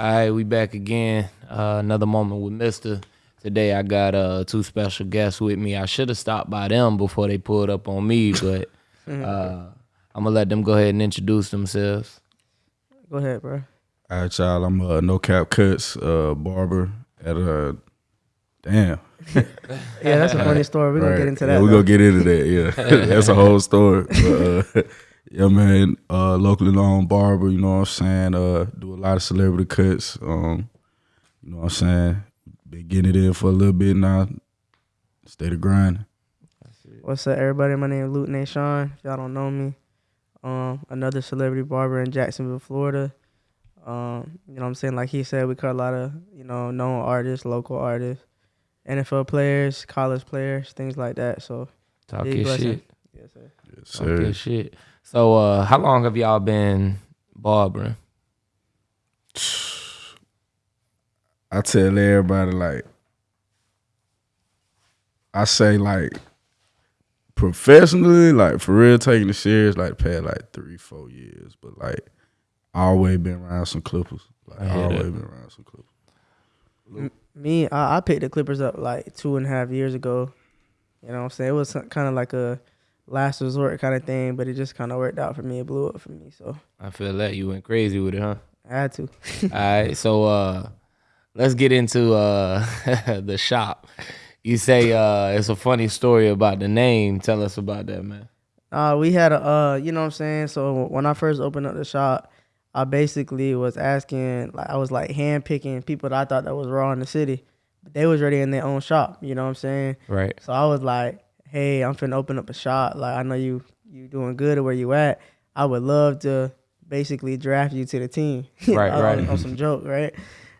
All right, we back again. Uh, another moment with Mister. Today I got uh, two special guests with me. I should have stopped by them before they pulled up on me, but uh, I'm gonna let them go ahead and introduce themselves. Go ahead, bro. All right, y'all. I'm a no cap cuts uh, barber at a damn. Yeah, that's a funny story. We're gonna Right. get into Yeah, that. we though. gonna get into that. Yeah, that's a whole story. But, uh, yeah, man. Uh, locally known barber. You know what I'm saying. Uh, do a lot of celebrity cuts. Um, you know what I'm saying. Been getting it in for a little bit now. Stay the grind. What's up, everybody? My name is Luke Nation. If y'all don't know me, um, another celebrity barber in Jacksonville, Florida. Um, you know what I'm saying? Like he said, we cut a lot of, you know, known artists, local artists, NFL players, college players, things like that. So, Talk Big your blessing. shit. yes, sir. Yes, Talk your shit. So, uh, how long have y'all been barbering? I tell everybody like I say like professionally, like for real taking it serious, like past like three, four years. But like I always been around some clippers. Like I I always that. been around some clippers. Me, I, I picked the Clippers up like two and a half years ago. You know what I'm saying? It was kind of like a last resort kind of thing, but it just kind of worked out for me. It blew up for me. So, I feel that you went crazy with it, huh? I had to. All right, so uh, let's get into uh, the shop. You say uh, it's a funny story about the name. Tell us about that, man. Uh, we had a, uh, you know what I'm saying? So when I first opened up the shop, I basically was asking, like, I was like hand picking people that I thought that was raw in the city. But they was already in their own shop, you know what I'm saying? Right. So I was like, hey, I'm finna open up a shop. Like, I know you, you doing good at where you at. I would love to basically draft you to the team. Right, on, right. On some joke, right?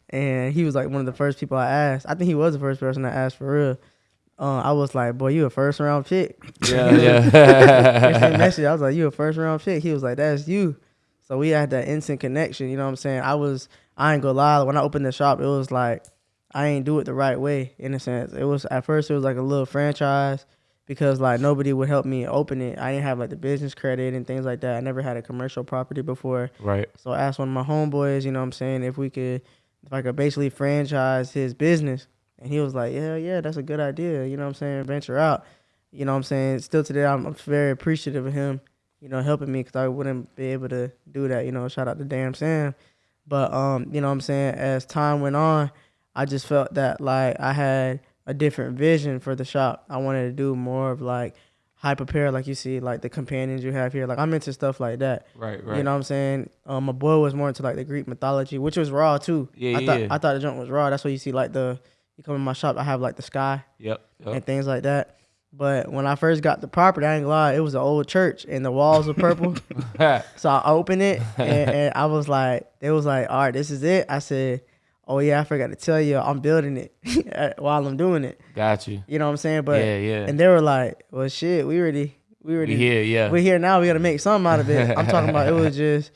And he was like one of the first people I asked. I think he was the first person I asked for real. Uh, I was like, boy, you a first round pick. Yeah, yeah. message. I was like, "You a first round pick?" He was like, "That's you." So we had that instant connection. You know what I'm saying? I was, I ain't gonna lie. When I opened the shop, it was like I ain't do it the right way. In a sense, it was at first it was like a little franchise because like nobody would help me open it. I didn't have like the business credit and things like that. I never had a commercial property before. right. So I asked one of my homeboys, you know what I'm saying, if we could, if I could basically franchise his business. And he was like, yeah, yeah, that's a good idea. You know what I'm saying? Venture out. You know what I'm saying? Still today, I'm I'm very appreciative of him, you know, helping me because I wouldn't be able to do that. You know, shout out to Damn Sam. But, um, you know what I'm saying? As time went on, I just felt that like I had a different vision for the shop. I wanted to do more of like hype apparel, like you see, like the companions you have here. Like I'm into stuff like that. Right. Right. You know what I'm saying? Um, my boy was more into like the Greek mythology, which was raw too. Yeah, I thought yeah. I thought the junk was raw. That's why you see like the you come in my shop, I have like the sky Yep. and things like that. But when I first got the property, I ain't gonna lie, it was an old church and the walls were purple. so I opened it and, and I was like, it was like, all right, this is it. I said, oh yeah, I forgot to tell you, I'm building it while I'm doing it. Got you. You know what I'm saying? But yeah, yeah. and they were like, well, shit, we already, we already we here, yeah. we're here now. We got to make something out of it. I'm talking about it was just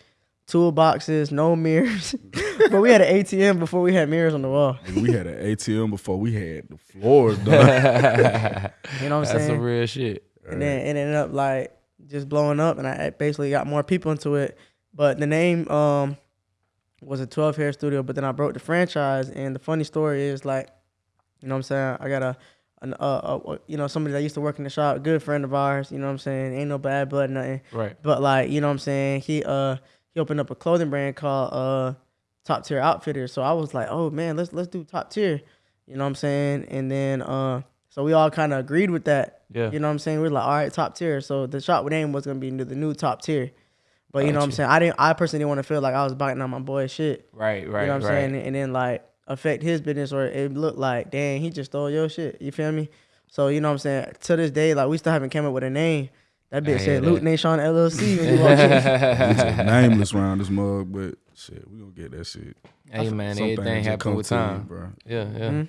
toolboxes, no mirrors. but we had an ATM before we had mirrors on the wall. We had an ATM before we had the floors done. You know what I'm That's saying? That's some real shit. and then it ended up like just blowing up, and I basically got more people into it. But the name um was a 12 hair studio, but then I broke the franchise. And the funny story is like, you know what I'm saying? I got a, an, uh, uh, you know, somebody that used to work in the shop, good friend of ours. You know what I'm saying? Ain't no bad blood, nothing. Right. But like, you know what I'm saying? He uh he opened up a clothing brand called uh Top Tier Outfitters. So I was like, "Oh man, let's let's do top tier." You know what I'm saying? And then uh so we all kind of agreed with that. Yeah. You know what I'm saying? We are like, "All right, top tier." So the shop name was going to be the new top tier. But you know what I'm saying? I didn't I personally didn't want to feel like I was biting on my boy's shit. Right. Right. you know what I'm right. saying? And then like affect his business or it looked like, "Dang, he just stole your shit." You feel me? So you know what I'm saying? To this day like we still haven't came up with a name. That bitch hear said Luke that. Nation LLC when you walk in. It's a nameless around this mug, but shit, we gonna get that shit. hey man, Some everything things happen come with to you, time. bro. Yeah. Yeah. Mhm.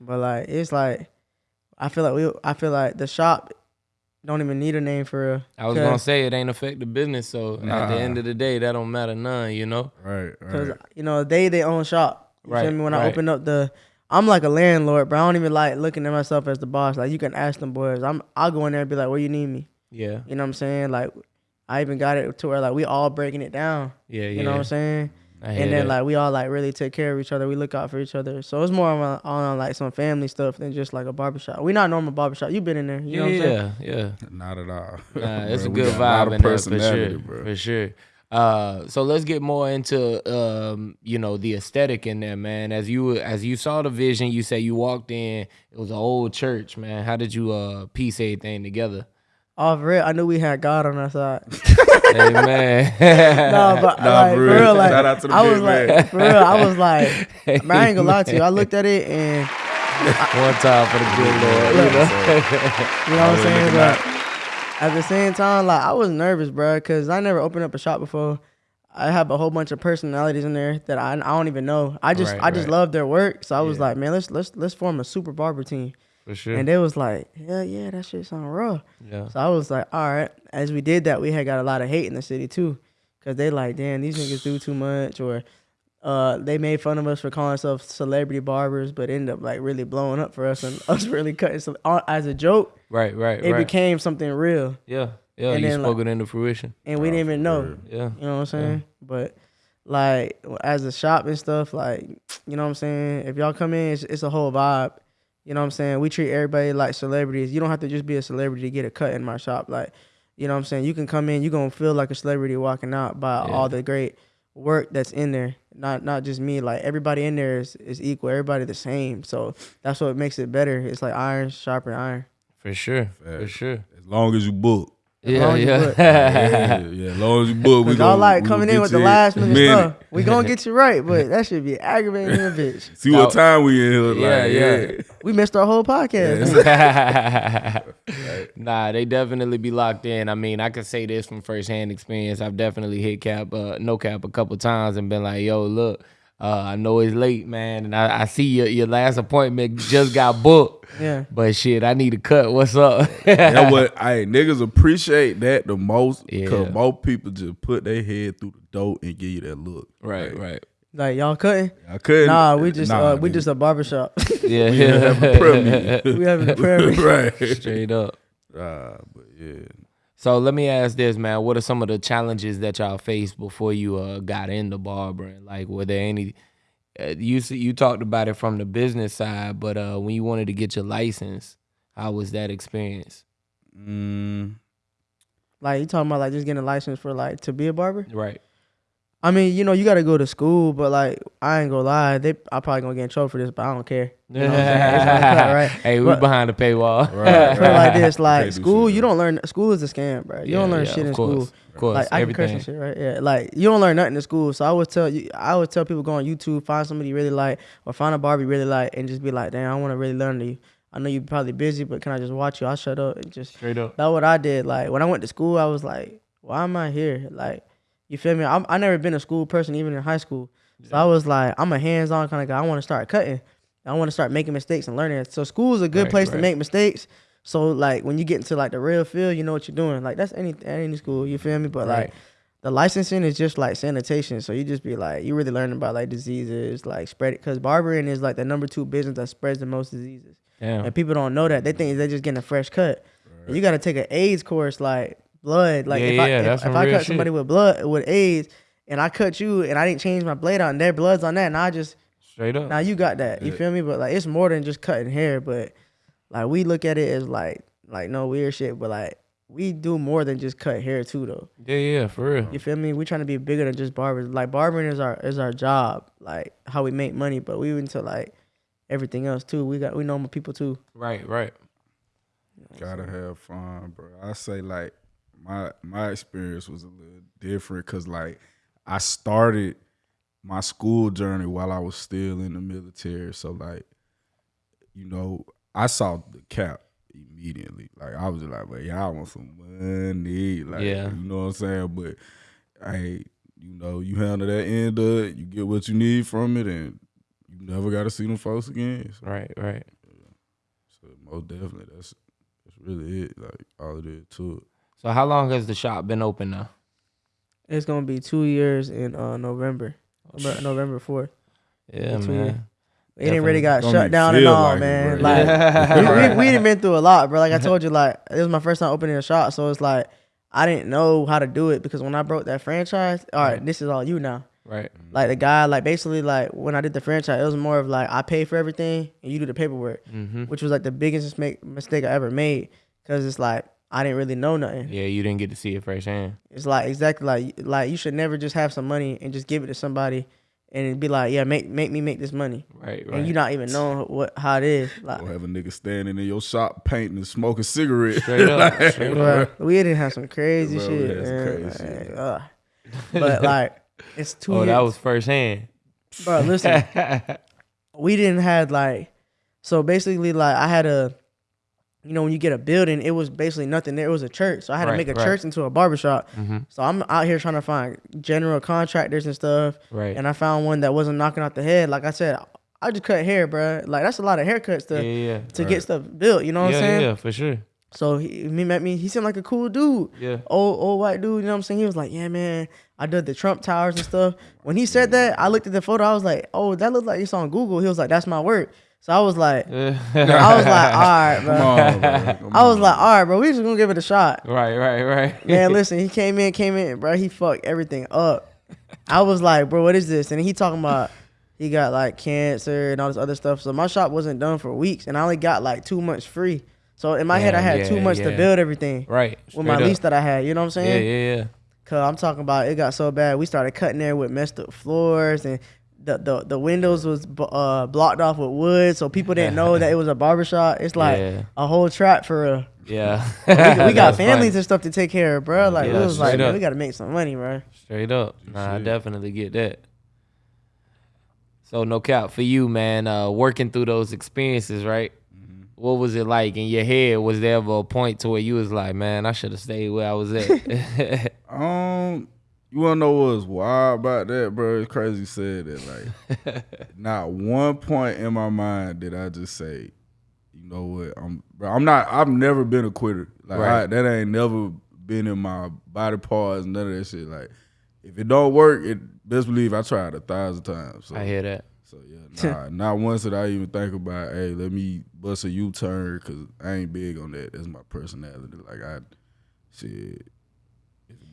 But like it's like I feel like we I feel like the shop don't even need a name for real. I was 'Cause- gonna say it ain't affect the business, so at the end of the day, that don't matter none. You know. Right, Cause you know they they own shop. You Right, feel me? When I open up the, I'm like a landlord, but I don't even like looking at myself as the boss. Like you can ask them boys. I'm I'll go in there and be like, where you need me? Yeah. You know what I'm saying? Like I even got it to where like we all breaking it down. Yeah. Yeah. You know what I'm saying? I hear and then that. like we all like really take care of each other. We look out for each other. So it's more on, on like some family stuff than just like a barbershop. We not normal barbershop. You've been in there, you know what I'm saying? yeah, yeah. Not at all. Nah, it's a Bro, we good vibe of in there for personality, sure. bro. For sure. Uh, so let's get more into um, you know, the aesthetic in there, man. As you as you saw the vision, you say you walked in. It was an old church, man. How did you uh piece everything together? Off real, I knew we had God on our side. Amen. no, but Nah, like, for for real. real, like Shout out to the I was man. like, for real, I was like, man, I ain't gonna lie to you. I looked at it and One time for the good Lord, you know. you know what I'm saying. But at the same time, like I was nervous, bro, because I never opened up a shop before. I have a whole bunch of personalities in there that I, I don't even know. I just Right, I just right. love their work, so I was Yeah. like, man, let's let's let's form a super barber team. For sure. And they was like, hell yeah, that shit sound raw. yeah. So I was like, all right. As we did that, we had got a lot of hate in the city too, cause they like, damn, these niggas do too much, or uh, they made fun of us for calling ourselves celebrity barbers, but ended up like really blowing up for us and us really cutting some uh, as a joke. Right, right, It right. became something real, yeah, yeah. and you then, spoke like- it into fruition. and we Oh, didn't even know. Yeah. You know what I'm saying? But like as a shop and stuff, like you know what I'm saying. If y'all come in, it's, it's a whole vibe. You know what I'm saying? We treat everybody like celebrities. You don't have to just be a celebrity to get a cut in my shop. Like, you know what I'm saying? You can come in, you're gonna feel like a celebrity walking out by Yeah. all the great work that's in there. Not not just me. Like everybody in there is, is equal. Everybody the same. So that's what makes it better. It's like iron sharper iron. For sure. For sure. As long as you book. Yeah, long yeah. yeah, yeah, as long as you book, we Cause y'all gonna- like coming in with the last minute, minute. stuff. We gonna get you right, but that should be aggravating a bitch. See what time we in here. Like, Yeah, yeah, yeah. We missed our whole podcast. nah, they definitely be locked in. I mean, I can say this from firsthand experience. I've definitely hit cap, uh, no cap, a couple times and been like, "Yo, look, uh, I know it's late, man, and I, I see your your last appointment just got booked, Yeah. but shit, I need a cut. What's up?" That what I niggas appreciate that the most because Yeah. most people just put their head through the door and give you that look. right, Like, right, Like y'all cutting? I couldn't. Nah, we just nah, uh, we nigga. just a barbershop. yeah, We have a prayer meeting. we having a prayer meeting. right. straight up. Ah, but yeah. So let me ask this, man. What are some of the challenges that y'all faced before you uh, got into barbering? Like, were there any? Uh, you you talked about it from the business side, but uh, when you wanted to get your license, how was that experience? Mm, Like you talking about like just getting a license for like to be a barber? Right. I mean, you know, you gotta go to school, but like I ain't gonna lie, they I probably gonna get in trouble for this, but I don't care. You know what I'm saying? It's my cut, right? Hey, we But- behind the paywall. Right, Put it like this, Can't like school, you don't learn. School is a scam, bro. You don't learn yeah, shit in course, school. Of course, Like I can curse everything. and shit, right? Yeah, like you don't learn nothing in school. So I would tell you, I would tell people go on YouTube, find somebody you really like, or find a barber you really like, and just be like, damn, I want to really learn to you. I know you're probably busy, but can I just watch you? I'll shut up and just. Straight up. That's what I did. Like when I went to school, I was like, why am I here? Like, you feel me? I'm, I never been a school person, even in high school. So I was like, I'm a hands-on kind of guy. I want to start cutting. I want to start making mistakes and learning. So school is a good Right, place to right. make mistakes. So like when you get into like the real field, you know what you're doing. Like that's any any school. You feel me? But like the licensing is just like sanitation. So you just be like, you really learning about like diseases, like spread it. Cause barbering is like the number two business that spreads the most diseases. Damn. And people don't know that. They think they're just getting a fresh cut. And you got to take an AIDS course, like blood. Like Yeah, if I if, if I real cut somebody with blood with AIDS, and I cut you, and I didn't change my blade out, and their blood's on that, and I just Straight up. now you got that. You Yeah. feel me? But like it's more than just cutting hair. But like we look at it as like like no weird shit. But like we do more than just cut hair too, though. Yeah, yeah, for real. You feel me? We trying to be bigger than just barbers. Like barbering is our is our job. Like how we make money, but we into like everything else too. We got we normal people too. Right, right. Gotta have fun, bro. I say like my my experience was a little different because like I started my school journey while I was still in the military. So like, you know, I saw the cap immediately. Like I was like, well, y'all want some money. Like Yeah. you know what I'm saying? But hey, you know, you handle that end of it, you get what you need from it and you never gotta see them folks again. So, Right, right. so most definitely that's that's really it. Like all it is to it. So how long has the shop been open now? It's gonna be two years in uh, November, November- November fourth. Yeah, man. years. It didn't really got Don't shut down and feel all, like man. bro. like Yeah. we, we, we been through a lot, bro. Like I told you, like it was my first time opening a shop, so it's like I didn't know how to do it because when I broke that franchise, all right, this is all you now. Right. Like the guy, like basically, like when I did the franchise, it was more of like I pay for everything and you do the paperwork, Mm-hmm. which was like the biggest mistake I ever made because it's like I didn't really know nothing. Yeah, you didn't get to see it firsthand. It's like exactly like like you should never just have some money and just give it to somebody and it'd be like, yeah, make make me make this money, Right. Right. and you not even knowing what how it is. Like, Or have a nigga standing in your shop painting and smoking cigarettes. Straight up. straight up. we didn't have some crazy Bro, shit, had man. crazy. Like, ugh. But like, it's two. Oh, years. that was firsthand. bro. Listen, we didn't have like so basically like I had a you know when you get a building it was basically nothing there it was a church so I had to make a right. church into a barbershop Mhm. so I'm out here trying to find general contractors and stuff Right. and I found one that wasn't knocking out the head like I said I just cut hair bro like that's a lot of haircuts yeah, to yeah. to Right. get stuff built you know what yeah, I'm saying yeah, for sure. so he, he met me he seemed like a cool dude Yeah. old old white dude, you know what I'm saying? He was like, Yeah, man, I did the Trump towers and stuff. When he said that, I looked at the photo, I was like, Oh, that looks like it's on Google. He was like, That's my work. So I was like, I was like, all right, Come bro. on, bro. Come I was on. like, all right, bro, we just gonna give it a shot. right, right, right. Man, listen, he came in, came in, bro. He fucked everything up. I was like, bro, what is this? And he talking about he got like cancer and all this other stuff. So my shop wasn't done for weeks, and I only got like two months free. So in my head, I had two yeah, months to yeah. build everything Right. with my up. lease that I had. You know what I'm saying? Yeah, saying? yeah, yeah. Cause I'm talking about it got so bad. We started cutting there with messed up floors and the the, the windows was b- uh, blocked off with wood, so people didn't know that it was a barbershop. It's like Yeah. a whole trap for real. Yeah. We, we got families funny. and stuff to take care of, bro. Like Yeah, it was like man, we got to make some money, bro. Straight up. Nah, I definitely get that. So no cap for you, man. Uh, working through those experiences, right? Mm-hmm. What was it like in your head? Was there ever a point to where you was like, man, I should have stayed where I was at? Um, you wanna know what's wild about that, bro? It's crazy you said that. Like, not one point in my mind did I just say, you know what? I'm, bro. I'm not. I've never been a quitter. Like Right. I, that ain't never been in my body parts. None of that shit. Like, if it don't work, it best believe I tried a thousand times. So, I hear that. so yeah, nah, not once did I even think about, hey, let me bust a U turn because I ain't big on that. That's my personality. Like I, shit.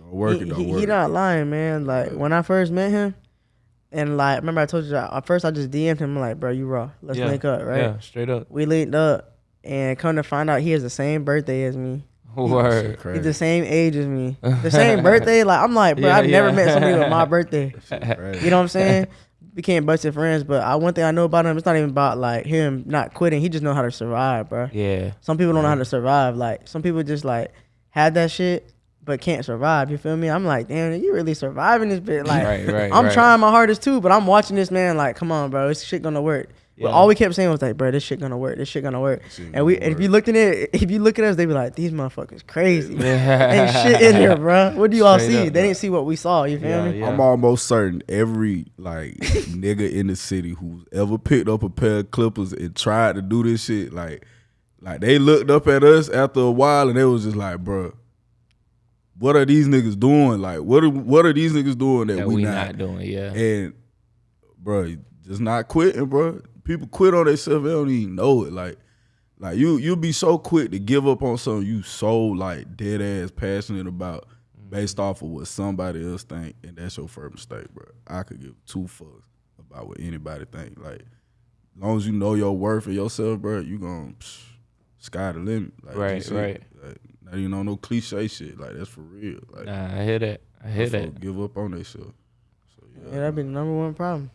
Don't work, he, it don't he- work. he not lying, man. Like when I first met him, and like remember I told you that at first I just DM'd him like, bro, you raw. Let's yeah. link up, right? Yeah, straight up. We linked up, and come to find out he has the same birthday as me. Word. He's the same age as me. The same birthday. Like I'm like, bro, Yeah, I've never yeah. met somebody with my birthday. You know what I'm saying? Became busted friends, but I one thing I know about him, it's not even about like him not quitting. He just know how to survive, bro. Yeah. Some people don't know how to survive. Like some people just like had that shit but can't survive. You feel me? I'm like, damn, you really surviving this bit. Like Right, right, I'm right. trying my hardest too, but I'm watching this man like, come on, bro, this shit gonna work. But all we kept saying was like, bro, this shit gonna work. This shit gonna work. Shit And we, gonna and if work. you looked at it, if you look at us, they be like, these motherfuckers crazy. Ain't shit in here, bro. What do you all see? up, they bro. didn't see what we saw. You feel Yeah, me? yeah. I'm almost certain every like nigga in the city who's ever picked up a pair of clippers and tried to do this shit, like, like they looked up at us after a while and they was just like, bruh, what are these niggas doing? Like, what are what are these niggas doing that, that we, we not? not doing, yeah. And bro, just not quitting, bro. People quit on themselves, they don't even know it. Like, like you you'll be so quick to give up on something you so like dead ass passionate about based off of what somebody else think, and that's your first mistake, bro. I could give two fucks about what anybody think. Like, as long as you know your worth and yourself, bro, you gonna psh, sky the limit. Like, Right, right. Like, not even on no cliche shit. Like that's for real. Like, Nah, I hear that. I hear folk that. give up on themselves. So Yeah, yeah, that'd be the number one problem.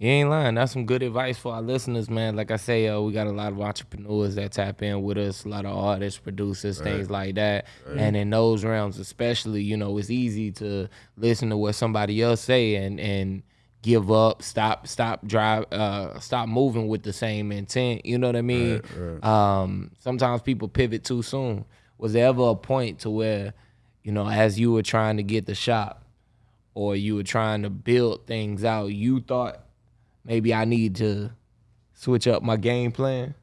You ain't lying. That's some good advice for our listeners, man. Like I say, uh, we got a lot of entrepreneurs that tap in with us, a lot of artists, producers, things like that. And in those realms, especially, you know, it's easy to listen to what somebody else say and and give up, stop, stop, drive, uh, stop moving with the same intent. You know what I mean? Um, sometimes people pivot too soon. Was there ever a point to where, you know, as you were trying to get the shop, or you were trying to build things out, you thought maybe I need to switch up my game plan?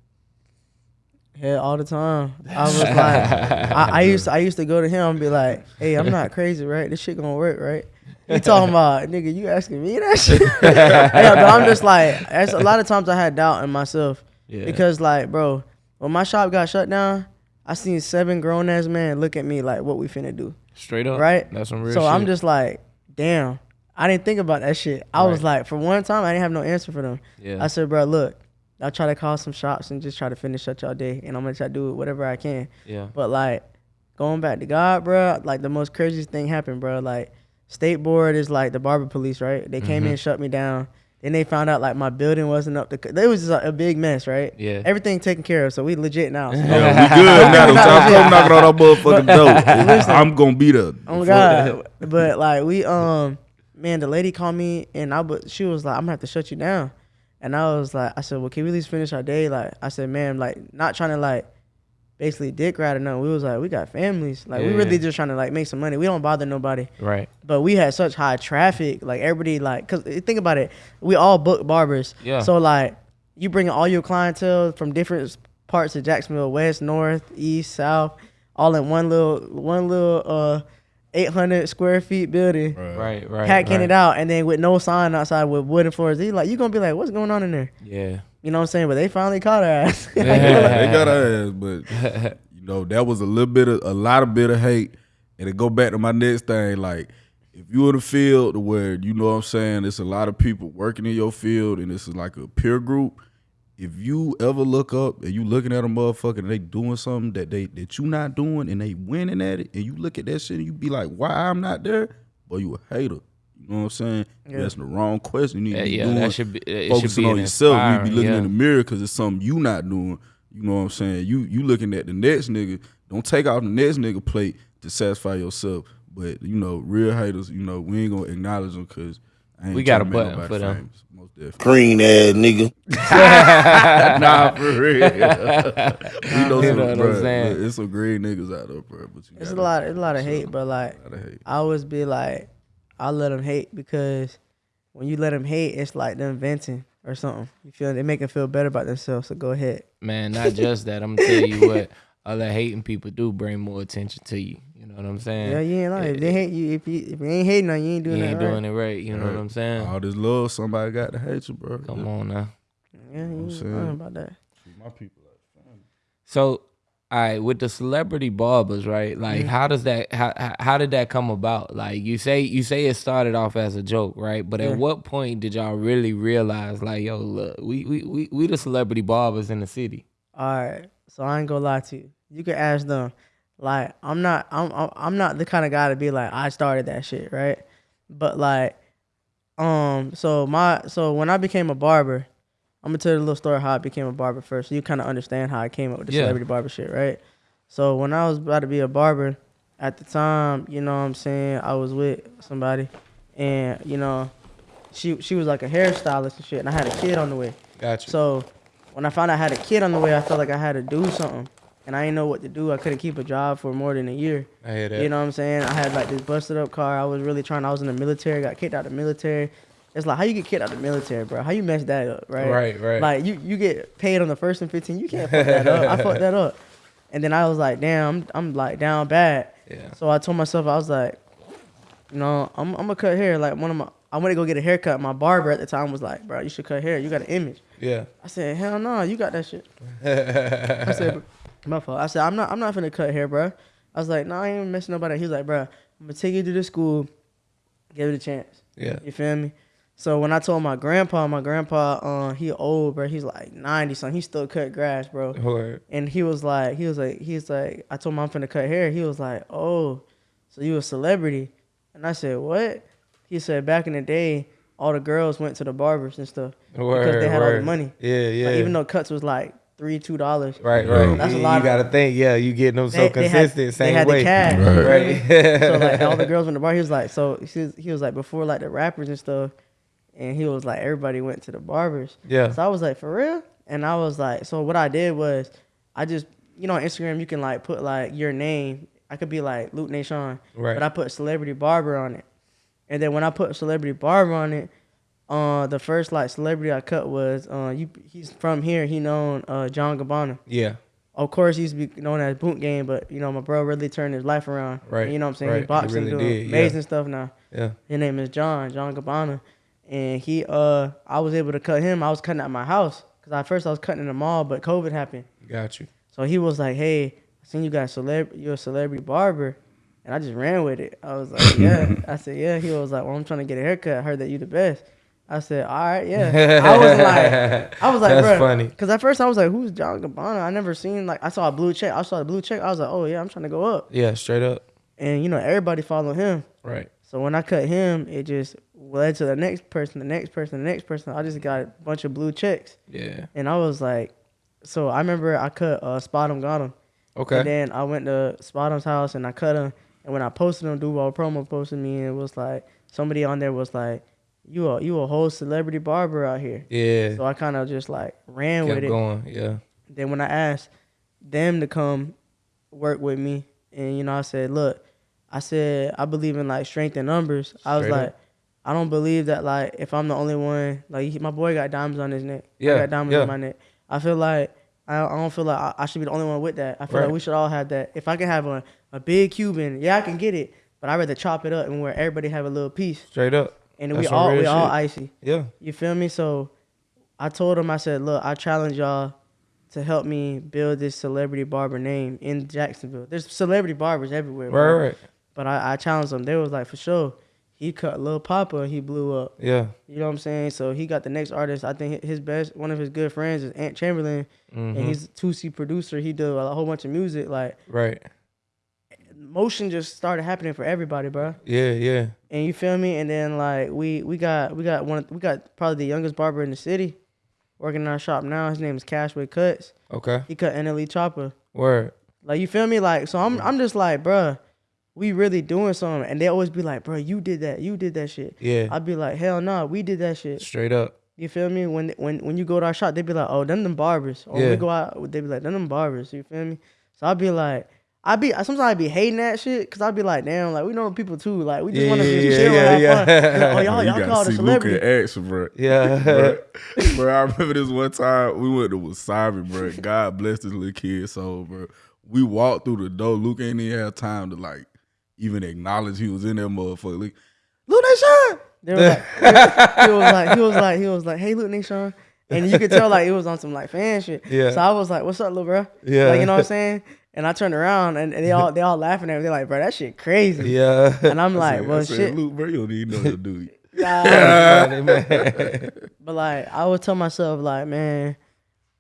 Yeah, all the time. I was like, I, I used to, I used to go to him and be like, "Hey, I'm not crazy, right? This shit gonna work, right?" He talking about, nigga, you asking me that shit? yeah, but I'm just like, a lot of times I had doubt in myself Yeah. because, like, bro, when my shop got shut down, I seen seven grown ass men look at me like, "What we finna do?" Straight up. Right? That's some real so shit. I'm just like, damn. I didn't think about that shit. I was like, for one time, I didn't have no answer for them. Yeah. I said, bro, look, I'll try to call some shops and just try to finish up y'all day, and I'm gonna try to do whatever I can. yeah. But like going back to God, bro, like the most craziest thing happened, bro. Like state board is like the barber police, right? They came in Mhm. and shut me down. Then they found out like my building wasn't up to. c- It was just a, a big mess, right? Yeah. Everything taken care of, so we legit now. So- Yeah, we good now. Don't y'all come knocking on our motherfucking door. Listen. I'm gonna be there. Oh my god! but like we um, man, the lady called me and I but she was like, I'm gonna have to shut you down, and I was like, I said, well, can we at least finish our day? Like I said, man, like not trying to like basically dick ride or nothing. We was like, we got families. Like we really just trying to like make some money. We don't bother nobody. Right. But we had such high traffic, like everybody, like, cause think about it, we all book barbers. Yeah. So like, you bring all your clientele from different parts of Jacksonville, west, north, east, south, all in one little, one little, uh, 800 square feet building, Right. Right. packing right. it out, and then with no sign outside with wooden floors. You like, you gonna be like, what's going on in there? Yeah. You know what I'm saying? But they finally caught her ass. they got our ass, but you know that was a little bit of a lot of bit of hate, and it go back to my next thing. Like if you in the field where you know what I'm saying, it's a lot of people working in your field, and this is like a peer group. If you ever look up and you looking at a motherfucker and they doing something that they that you not doing and they winning at it, and you look at that shit and you be like, why I'm not there? Boy, you a hater. You know what I'm saying? Yeah. That's the wrong question. You need Yeah, to be yeah, doing that should be it should focusing be on yourself. You be looking yeah. in the mirror because it's something you not doing. You know what I'm saying? You you looking at the next nigga. Don't take out the next nigga plate to satisfy yourself. But you know, real haters. You know, we ain't gonna acknowledge them because We got a button for them. Green ass nigga. nah, for real. we know You know what I'm saying? look, It's some great niggas out there, bro. But you it's a lot, it's a lot of hate, but like, lot of hate. I always be like, I let them hate because when you let them hate, it's like them venting or something. You feel they make them feel better about themselves. So go ahead. Man, not just that. I'm gonna tell you what other hating people do bring more attention to you. You know what I'm saying? Yeah, you ain't lying. If they hate you, if you if you ain't hating on you, you ain't doing you that ain't right. doing it right. You know what I'm saying? All this love, somebody got to hate you, bro. Come on now. Yeah, you ain't saying. lying about that. My people like So, all right, with the celebrity barbers, right? Like, Mm-hmm. how does that? How, how did that come about? Like, you say you say it started off as a joke, right? But Yeah. at what point did y'all really realize, like, yo, look, we we we, we the celebrity barbers in the city? All right, so I ain't gonna lie to you. You can ask them. Like, I'm not, I'm, I'm, I'm not the kind of guy to be like, I started that shit, right? But like, um, so my, so when I became a barber, I'm gonna tell you a little story how I became a barber first, so you kind of understand how I came up with the Yeah. celebrity barber shit, right? So when I was about to be a barber, at the time, you know what I'm saying, I was with somebody, and you know, she she was like a hairstylist and shit, and I had a kid on the way. Gotcha. So when I found out I had a kid on the way, I felt like I had to do something, and I didn't know what to do. I couldn't keep a job for more than a year. I hear that. You know what I'm saying? I had like this busted up car. I was really trying. I was in the military. Got kicked out of the military. It's like how you get kicked out of the military, bro? How you mess that up, right? Right, right. Like you you get paid on the first and 15. You can't fuck that up. I fucked that up, and then I was like, damn, I'm, I'm like down bad. yeah. So I told myself I was like, you know, I'm I'm gonna cut hair. Like one of my, I went to go get a haircut. My barber at the time was like, bro, you should cut hair. You got an image. Yeah. I said, hell no, you got that shit. I said, my fault. I said, I'm not, I'm not finna cut hair, bro. I was like, no, I ain't messing nobody. He was like, bro, I'm gonna take you to the school, give it a chance. Yeah. You feel me? So when I told my grandpa, my grandpa, uh, he old, bro. He's like 90 something. He still cut grass, bro. Word. And he was like, he was like, he's like, I told him I'm finna cut hair. He was like, oh, so you a celebrity? And I said, what? He said, back in the day, all the girls went to the barbers and stuff Word. because they had all the money. Yeah, yeah. Like, even though cuts was like three, two dollars. right, right. That's a you, lot You of- gotta think, yeah, you getting them so They, they had, consistent, they same had way. the cash, Right. you feel me? Right. so like all the girls went to the bar. He was like, so he was like before like the rappers and stuff, and he was like everybody went to the barbers. Yeah. So I was like, for real? And I was like, so what I did was, I just, you know, on Instagram you can like put like your name. I could be like Luke Nation, Right. but I put celebrity barber on it. And then when I put celebrity barber on it, uh, the first like celebrity I cut was uh, you. He's from here. He known uh John Gabbana. Yeah. Of course, he used to be known as Boot Game, but you know my bro really turned his life around. Right, You know what I'm saying? right. He He boxing, really doing did, yeah. amazing stuff now. Yeah. His name is John, John Gabbana. And he uh I was able to cut him. I was cutting at my house. Cause at first I was cutting in the mall, but COVID happened. Got you. So he was like, Hey, I seen you got celeb you're a celebrity barber. And I just ran with it. I was like, yeah. I said, yeah. He was like, well, I'm trying to get a haircut. I heard that you the best. I said, all right, yeah. I was like, I was like, That's funny. Because at first I was like, who's John Gabbana? I never seen like I saw a blue check. I saw the blue check. I was like, oh yeah, I'm trying to go up. Yeah, straight up. And you know, everybody follow him. Right. So when I cut him, it just led to the next person, the next person, the next person. I just got a bunch of blue checks, Yeah. and I was like, so I remember I cut uh, SpotemGottem, Okay. and then I went to Spot him's house and I cut him. And when I posted him, Duval promo posted me, and it was like somebody on there was like, "You a you a whole celebrity barber out here." yeah. So I kind of just like ran Kept with it. going. Yeah. Then when I asked them to come work with me, and you know, I said, look, I said I believe in like strength in numbers. I was Straight up. I don't believe that like if I'm the only one, like my boy got diamonds on his neck. Yeah, I got diamonds yeah. on my neck. I feel like I, I don't feel like I, I should be the only one with that. I feel Right. like we should all have that. If I can have a, a big Cuban, yeah, I can get it, but I'd rather chop it up and where everybody have a little piece, Straight up. and we That's some all we all icy. Yeah. You feel me? So I told him, I said, look, I challenge y'all to help me build this celebrity barber name in Jacksonville. There's celebrity barbers everywhere. Right. bro. Right. But I, I challenged them. They was like, for sure. He cut Lil Poppa, he blew up. Yeah. You know what I'm saying? So he got the next artist. I think his best, one of his good friends is Ant Chamberlain, Mhm. and he's a 2C producer. He did a whole bunch of music. Like, Right. motion just started happening for everybody, bro. Yeah. Yeah. And you feel me? And then like we we got we got one we got probably the youngest barber in the city working in our shop now. His name is Cashway Cuts. Okay. He cut NLE Choppa. Word. Like you feel me? Like so I'm I'm just like, bruh, we really doing something. And they always be like, bro, you did that, you did that shit. Yeah. I'd be like, hell no, we did that shit. Straight up. You feel me? When when when you go to our shop, they be like, oh, them them barbers. Or Yeah. we go out, they be like, them them barbers. You feel me? So I'd be like, I be sometimes I be hating that shit because I'd be like, damn, like we know people too. Like we just Yeah, want to yeah, just yeah, chill yeah, and have yeah. fun. Like, oh y'all you y'all gotta called a celebrity. Action, bro. Yeah. bro. bro, I remember this one time we went to Wasabi, bro. God bless this little kid so bro. We walked through the door. Luke ain't even have time to like even acknowledge he was in there, motherfucker. Like, Luke Nation! They was like, he was like, he was like, he was like, hey, look, Nation. And you could tell like it was on some like fan shit. Yeah. So I was like, what's up, little bro? Yeah. Like, you know what I'm saying? And I turned around and, and they all they all laughing at me. They're like, bro, that shit crazy. Yeah. And I'm I like, said- well, I said, shit. Luke, bro, you don't even know what to do. Nah. Funny, man. But like, I would tell myself like, man,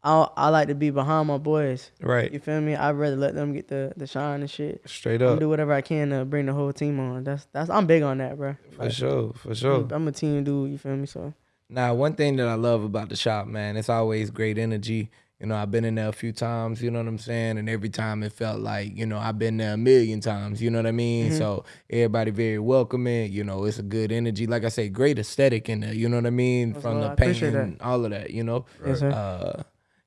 I I like to be behind my boys. Right. You feel me? I'd rather let them get the the shine and shit. Straight I'm up. do whatever I can to bring the whole team on. That's that's I'm big on that, bro. For sure. For sure. I'm a team dude. You feel me? So Now, one thing that I love about the shop, man, it's always great energy. You know, I've been in there a few times, you know what I'm saying? And every time it felt like, you know, I've been there a million times, you know what I mean? Mm-hmm. So everybody very welcoming, you know, it's a good energy. Like I say, great aesthetic in there, you know what I mean? That's From the I appreciate painting, all of that, you know? yes, sir. Uh,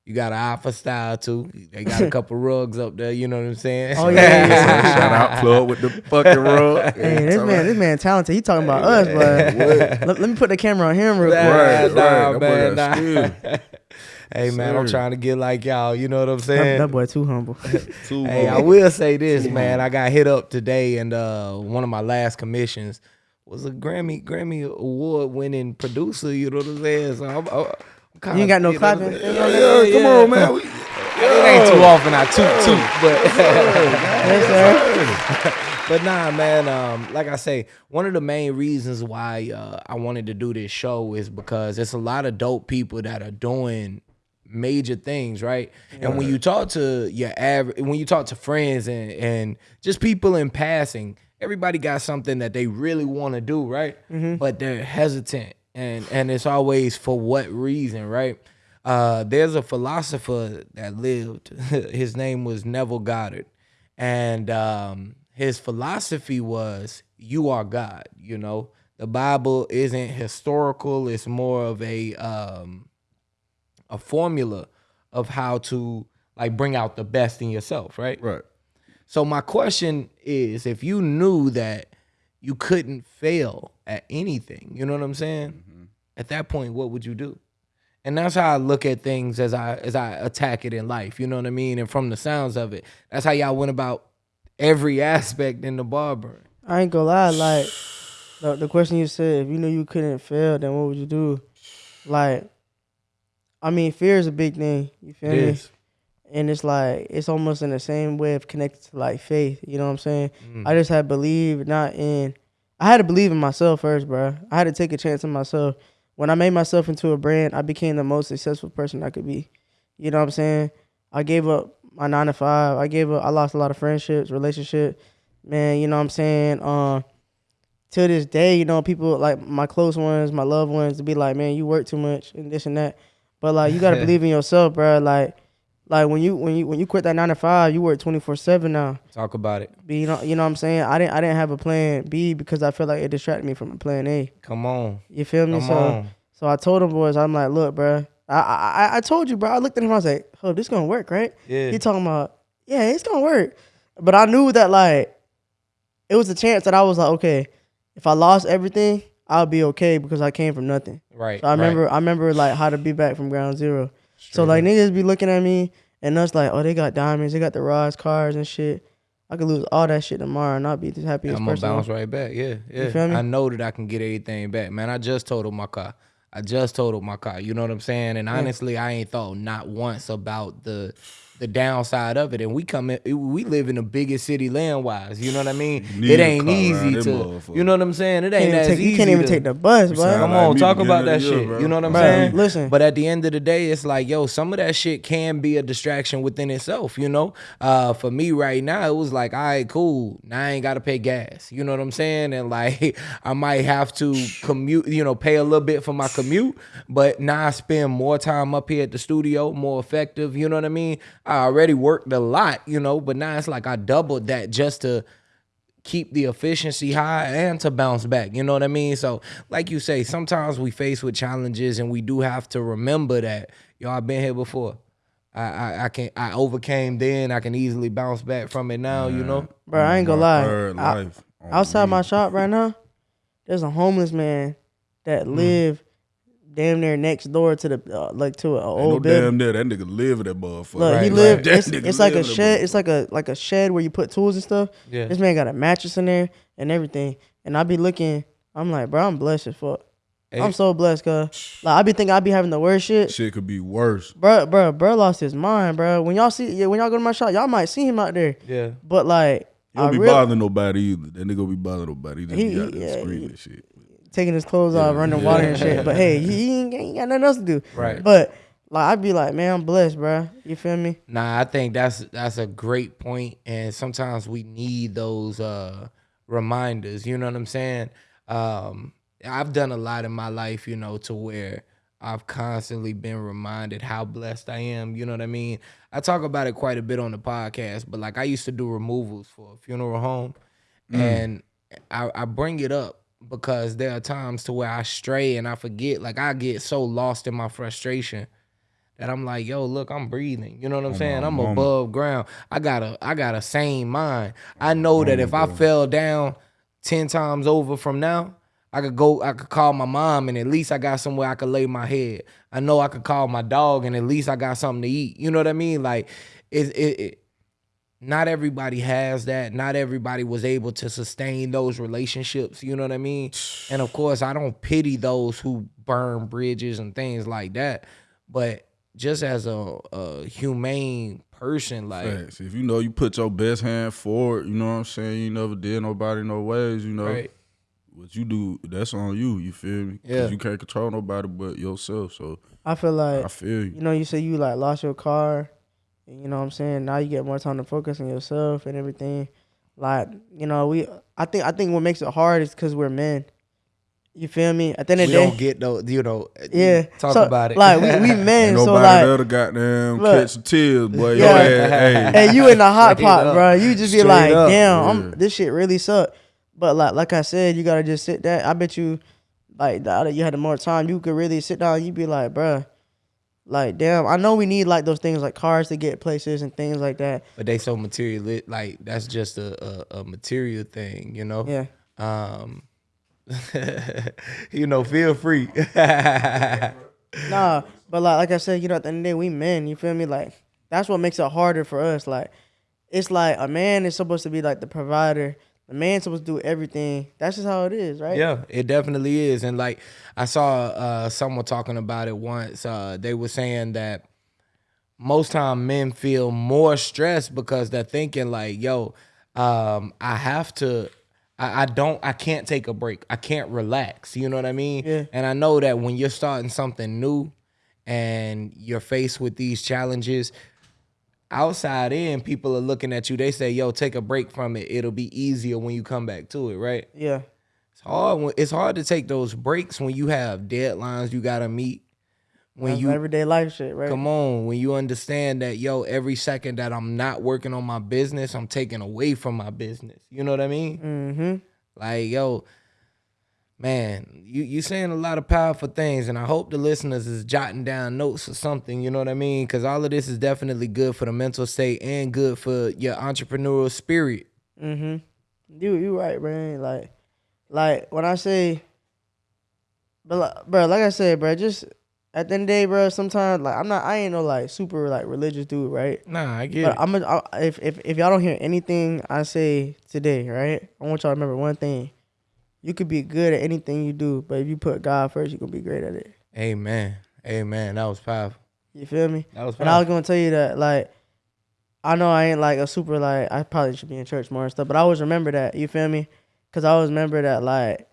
you got an alpha style too. They got a couple rugs up there, you know what I'm saying? Oh, yeah, yeah, yeah. Shout out plug with the fucking rug. Hey, this man, this man talented. He talking about us, but let, let me put the camera on him real quick. Right, Nah, right. Man, nah. hey man, I'm trying to get like y'all, you know what I'm saying? that boy too humble. Two Hey, I will say this, man. I got hit up today, and uh, one of my last commissions was a Grammy Grammy award winning producer. You know what I'm saying? So I'm, I'm kinda, You ain't got no know clapping? saying? Yeah, yeah, come on, man. We- It ain't too often I toot toot, but yes, sir. but nah, man. Um, like I say, one of the main reasons why uh, I wanted to do this show is because it's a lot of dope people that are doing major things, right? And when you talk to your average, when you talk to friends and and just people in passing, everybody got something that they really want to do, right? But they're hesitant, and and it's always for what reason, right? Uh, there's a philosopher that lived. His name was Neville Goddard, and um, his philosophy was, "You are God." You know, the Bible isn't historical; it's more of a um, a formula of how to like bring out the best in yourself, right? Right. So my question is, if you knew that you couldn't fail at anything, you know what I'm saying? At that point, what would you do? And that's how I look at things as I as I attack it in life. You know what I mean? And from the sounds of it, that's how y'all went about every aspect in the barber. I ain't gonna lie. Like the, the question you said, if you knew you couldn't fail, then what would you do? Like, I mean, fear is a big thing. You feel It me? is. and it's like it's almost in the same way of connected to like faith. You know what I'm saying? Mm. I just had to believe not in. I had to believe in myself first, bro. I had to take a chance on myself. When I made myself into a brand, I became the most successful person I could be. You know what I'm saying? I gave up my nine to five. I gave up. I lost a lot of friendships, relationship. Man, you know what I'm saying? Um, to this day, you know, people like my close ones, my loved ones, to be like, man, you work too much and this and that. But like, you gotta believe in yourself, bro. Like, like when you when you when you quit that nine to five, you work twenty four seven now. Talk about it. But you know, you know what I'm saying? I didn't I didn't have a plan B because I felt like it distracted me from a plan A. Come on. You feel me? Come so on. so I told them boys, I'm like, look, bro. I, I I told you, bro. I looked at him. I was like, "Oh, this gonna work, right?" Yeah. He talking about, "Yeah, it's gonna work," but I knew that like, it was a chance that I was like, okay, if I lost everything, I'll be okay because I came from nothing. Right. So I remember, I remember like how to be back from ground zero. So like niggas be looking at me and us like, oh, they got diamonds, they got the rods, cars and shit. I could lose all that shit tomorrow and not be the happiest I'm gonna person. bounce right back. Yeah, yeah. feel me? I know that I can get everything back, man. I just totaled my car. I just totaled my car. You know what I'm saying? And honestly, I ain't thought not once about the the downside of it. And we come in, we live in the biggest city land wise. You know what I mean? need It ain't easy to. You know what I'm saying? It ain't as take- easy. you can't even to- take the bus, bro. sound Come like on, me talk about that year, shit. bro. You know what I'm Bro, saying? listen. But at the end of the day, it's like, yo, some of that shit can be a distraction within itself, you know? Uh, for me right now, it was like, all right, cool. Now I ain't gotta pay gas. You know what I'm saying? And like I might have to commute, you know, pay a little bit for my commute, but now I spend more time up here at the studio, more effective, you know what I mean? I already worked a lot, you know, but now it's like I doubled that just to keep the efficiency high and to bounce back. You know what I mean? So, like you say, sometimes we face with challenges and we do have to remember that, yo, I've been here before. I, I, I can I overcame then. I can easily bounce back from it now. You know, Bro, I ain't gonna My lie. I- life outside me. my shop right now, there's a homeless man that Mm. live damn near next door to the uh, like to an old no building. damn there. That nigga live in that motherfucker. Look, he lived. right. It's, it's like a live in shed. It's like a like a shed where you put tools and stuff. Yeah. This man got a mattress in there and everything. And I be looking. I'm like, bro, I'm blessed as fuck. Hey. I'm so blessed, cause like I be thinking I be having the worst shit. Shit could be worse. Bro, bro, bro lost his mind, bro. When y'all see, yeah, when y'all go to my shop, y'all might see him out there. yeah. But like, He don't I be real- bothering nobody either. That nigga don't be bothering nobody. He just He- be out he- there yeah, screaming he- shit. Taking his clothes off, running yeah. water and shit. But hey, he, he ain't, ain't got nothing else to do. Right. But like, I'd be like, man, I'm blessed, bro. You feel me? Nah, I think that's that's a great point, and sometimes we need those uh, reminders. You know what I'm saying? Um, I've done a lot in my life, you know, to where I've constantly been reminded how blessed I am. You know what I mean? I talk about it quite a bit on the podcast, but like I used to do removals for a funeral home, and I, I bring it up because there are times to where I stray and I forget. Like I get so lost in my frustration that I'm like, yo, look, I'm breathing. You know what I'm saying? my I'm above ground. I got a I got a sane mind. I know that if I fell down ten times over from now, I could go, I could call my mom and at least I got somewhere I could lay my head. I know I could call my dog and at least I got something to eat. You know what I mean? Like it it, it not everybody has that. Not everybody was able to sustain those relationships. You know what I mean? And of course, I don't pity those who burn bridges and things like that. But just as a, a humane person, like Facts. If you know you put your best hand forward, you know what I'm saying. You never did nobody no ways. You know right, what you do. That's on you. You feel me? Yeah. You can't control nobody but yourself. So I feel like I feel you. you know, you say you like lost your car, and you know what I'm saying. Now you get more time to focus on yourself and everything. Like you know, we I think I think what makes it hard is because we're men. You feel me? At the end we of the day, don't get those. You know, yeah. Talk So, about it. Like we, we men, so nobody like that'll goddamn Look. catch some tears, boy. Yeah. Your ass, hey. hey, you in the hot Straight pot, up. bro. You just be like, up. damn, Yeah. I'm, this shit really suck. But like, like I said, you gotta just sit there. I bet you, like, the you had more time. You could really sit down. You'd be like, bruh, like, damn. I know we need like those things like cars to get places and things like that. but they so material. Like that's just a, a, a material thing. You know. Yeah. Um. you know, feel free. Nah, but like, like I said, you know, at the end of the day, we men. You feel me? Like, that's what makes it harder for us. Like, it's like a man is supposed to be like the provider. The man's supposed to do everything. That's just how it is, right? Yeah, it definitely is. And like I saw uh someone talking about it once. Uh they were saying that most time men feel more stressed because they're thinking like, yo, um, I have to I, I don't I can't take a break. I can't relax. You know what I mean? Yeah. And I know that when you're starting something new and you're faced with these challenges, outside in, people are looking at you. They say, yo, take a break from it. It'll be easier when you come back to it, right? Yeah. It's hard. when- It's hard to take those breaks when you have deadlines you gotta meet. When That's you everyday life shit, right? come on, when you understand that yo, every second that I'm not working on my business, I'm taking away from my business. You know what I mean? Mm-hmm. Like yo, man, you you saying a lot of powerful things, and I hope the listeners is jotting down notes or something. You know what I mean? Because all of this is definitely good for the mental state and good for your entrepreneurial spirit. Mm-hmm. You you right, man. Like, like when I say, but like, bro, like I said, bro, just at the end of the day, bro. Sometimes like I'm not, I ain't no like super like religious dude, right? Nah, I get But it. I'm a, I, if if if y'all don't hear anything I say today, right? I want y'all to remember one thing: you could be good at anything you do, but if you put God first, you're gonna be great at it. Amen. Amen. That was powerful. You feel me? That was powerful. And I was gonna tell you that, like, I know I ain't like a super like I probably should be in church more and stuff, but I always remember that. You feel me? Cause I always remember that, like,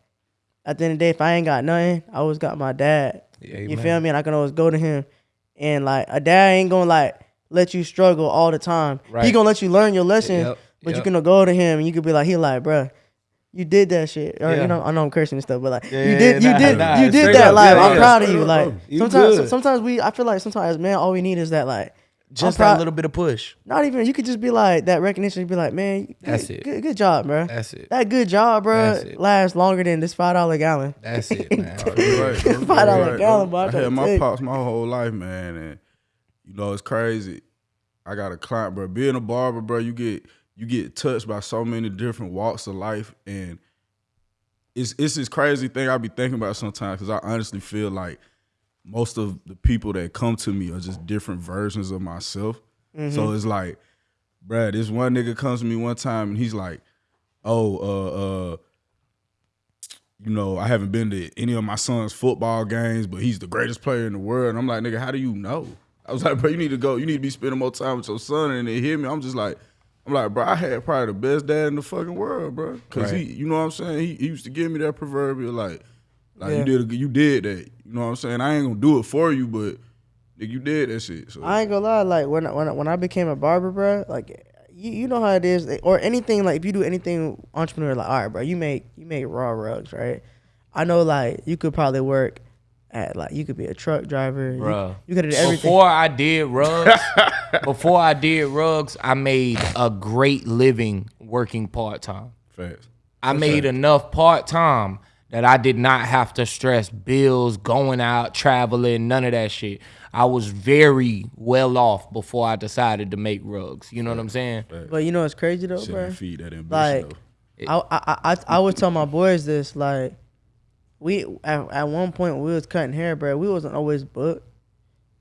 at the end of the day, if I ain't got nothing, I always got my dad. You feel me? And I can always go to him, and like a dad ain't gonna like let you struggle all the time. Right. He gonna let you learn your lesson, Yep, but you can go to him and you could be like, he like, bruh, You did that shit, or Yeah. you know, I know I'm cursing and stuff, but like Yeah, you did, you nah, did, nah, you did that. up, Like yeah, I'm yeah, proud of you. Like. You sometimes, good. sometimes we, I feel like sometimes man, all we need is that like Just I'm proud- that little bit of push. not even you could just be like that recognition. You be like, man, good, That's it. Good, good job, bro. That's it. That good job, bro, lasts longer than this five dollar gallon. That's it, man. Right. Five dollar right, gallon, bro. I'm I had my tell you. pops my whole life, man, and you know it's crazy. I got a client, bro. Being a barber, bro, you get you get touched by so many different walks of life, and it's it's this crazy thing I be thinking about sometimes because I honestly feel like most of the people that come to me are just different versions of myself. So it's like, bruh, this one nigga comes to me one time and he's like, oh, uh, uh, you know, I haven't been to any of my son's football games, but he's the greatest player in the world. And I'm like, nigga, how do you know? I was like, bro, you need to go, you need to be spending more time with your son. And they hear me. I'm just like, I'm like, bro, I had probably the best dad in the fucking world, bro. Cause he, you know what I'm saying? He, he used to give me that proverbial like, like Yeah. you did, a, you did that. You know what I'm saying? I ain't gonna do it for you, but nigga, you did that shit. So I ain't gonna lie, like when I, when I, when I became a barber, bro, like you, you know how it is, eh, or anything like if you do anything entrepreneur, like all right, bro, you make you make raw rugs, right? I know like you could probably work at like you could be a truck driver, you- Bruh. You, could have everything. Before I did rugs, before I did rugs, I made a great living working part time. fast. I made enough part time that I did not have to stress bills, going out, traveling, none of that shit. I was very well off before I decided to make rugs. You know what I'm saying? But you know what's crazy though, Shit bro? feed that ambition Like, though. I, I I I would tell my boys this like we at, at one point we was cutting hair, bro. We wasn't always booked,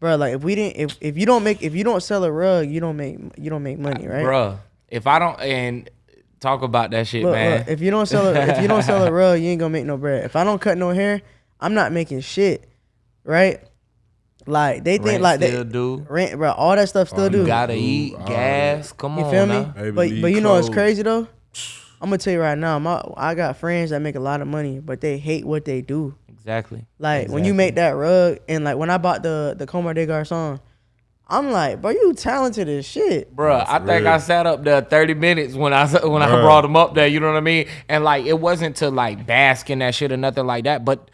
bro. Like if we didn't if, if you don't make if you don't sell a rug, you don't make you don't make money, right? Bruh, if I don't and talk about that shit, Look, man. look, if you don't sell a, if you don't sell a rug, you ain't gonna make no bread. If I don't cut no hair, I'm not making shit, right? Like they think Rent like still they do. rent, bro. All that stuff still Oh, do. you Gotta eat, all gas. Come You on, feel me? now. But but you know what's clothes. crazy though? I'm gonna tell you right now, my I got friends that make a lot of money, but they hate what they do. Exactly. Like when you make that rug, and like when I bought the the Comme des Garçons, I'm like, bro, you talented as shit. Bruh, I for think. I sat up there 30 minutes when I when I brought him up there, you know what I mean? And like it wasn't to like bask in that shit or nothing like that, but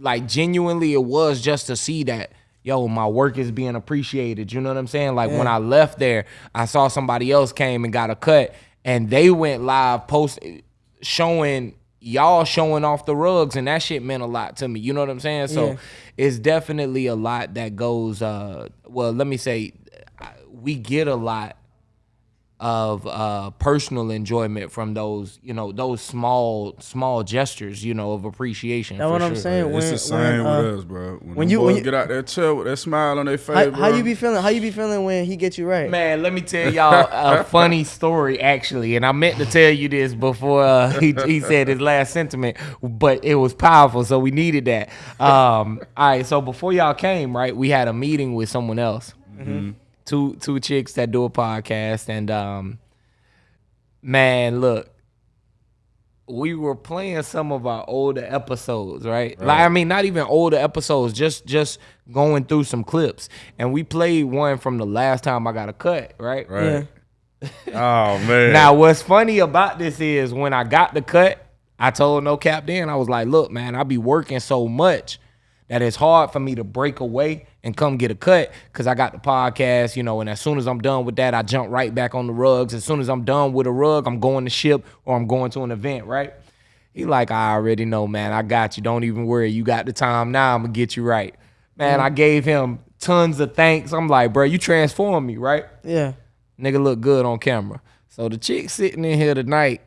like genuinely it was just to see that yo, my work is being appreciated. You know what I'm saying? Like when I left there, I saw somebody else came and got a cut and they went live post showing y'all showing off the rugs and that shit meant a lot to me. You know what I'm saying? So Yeah. it's definitely a lot that goes uh well, let me say we get a lot of uh personal enjoyment from those, you know, those small small gestures, you know, of appreciation. That's for what I'm sure. saying. it's when- the same when, uh, with us, bro. When, when when you- you, when you- get out that chair with that smile on their face, How, bro. how you be feeling? How you be feeling when he gets you right? Man, let me tell y'all a funny story actually, and I meant to tell you this before uh, he, he said his last sentiment, but it was powerful, so we needed that. Um, all right, so before y'all came, right, we had a meeting with someone else, two two chicks that do a podcast, and um, man, look, we were playing some of our older episodes, right? Like I mean, not even older episodes, just just going through some clips, and we played one from the last time I got a cut, right? Right. oh man. Now, what's funny about this is when I got the cut, I told No Cap then, I was like, look, man, I be working so much that it's hard for me to break away and come get a cut because I got the podcast, you know, and as soon as I'm done with that, I jump right back on the rugs. As soon as I'm done with a rug, I'm going to ship or I'm going to an event, right? He like, I already know, man. I got you. Don't even worry. You got the time now. I'm gonna get you right. Man, I mm. gave him tons of thanks. I'm like, bro, you transformed me, right? Yeah. nigga look good on camera. So the chick sitting in here tonight,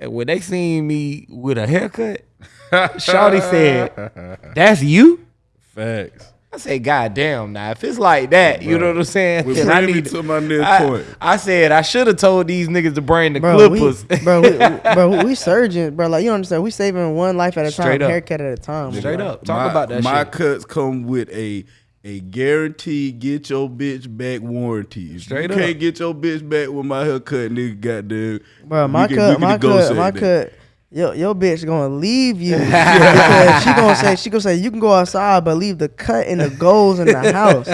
and when they seen me with a haircut, Shawty said, "That's you." Facts. I say, God damn, now if it's like that, you know what I'm saying? Which then I bring me need to my next I, point. I said I should have told these niggas to bring the Bro, we, clippers. bro, we, bro, we surgeon, bro. Like you understand, we saving one life at a time, up. haircut at a time. Straight bro. up, talk my, about that My shit. cuts come with a a guaranteed get your bitch back warranty. Straight you up. can't get your bitch back with my haircut, nigga, goddamn. Bro, we my can- we cut, can my cut, my that. cut. Yo, your bitch gonna leave you because she gonna say she gonna say you can go outside, but leave the cut and the goals in the house.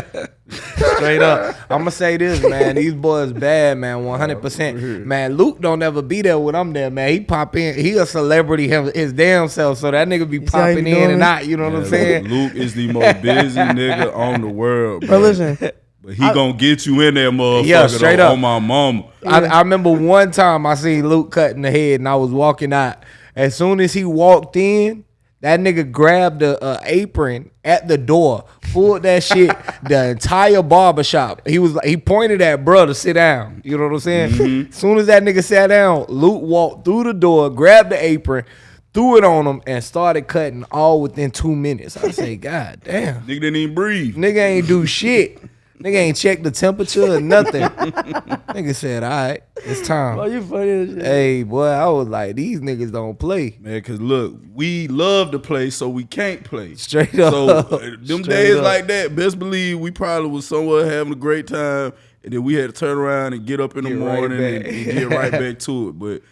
Straight up. I'm gonna say this, man. These boys bad, man. 100. percent Man, Luke don't ever be there when I'm there, man. He pop in. He a celebrity him, his damn self. So that nigga be see popping in and it? out. You know what I'm saying? Luke is the most busy nigga on the world, bro. Bro, listen, But he gonna get you in there, motherfucker. Yeah, straight up. on my mama. I, I remember one time I seen Luke cutting the head and I was walking out. As soon as he walked in, that nigga grabbed a, a apron at the door, pulled that shit, the entire barbershop. He was he pointed at bro to sit down. You know what I'm saying? Mm-hmm. As soon as that nigga sat down, Luke walked through the door, grabbed the apron, threw it on him, and started cutting all within two minutes. I say, God damn. Nigga didn't even breathe. Nigga ain't do shit. Nigga ain't check the temperature or nothing. nigga said, all right, it's time. oh, you funny as shit. Hey, boy, I was like, these niggas don't play. Man, cause look, we love to play, so we can't play. Straight up. So uh, them Straight days up. like that, best believe we probably was somewhere having a great time, and then we had to turn around and get up in the Get right morning and, and get right back to it. But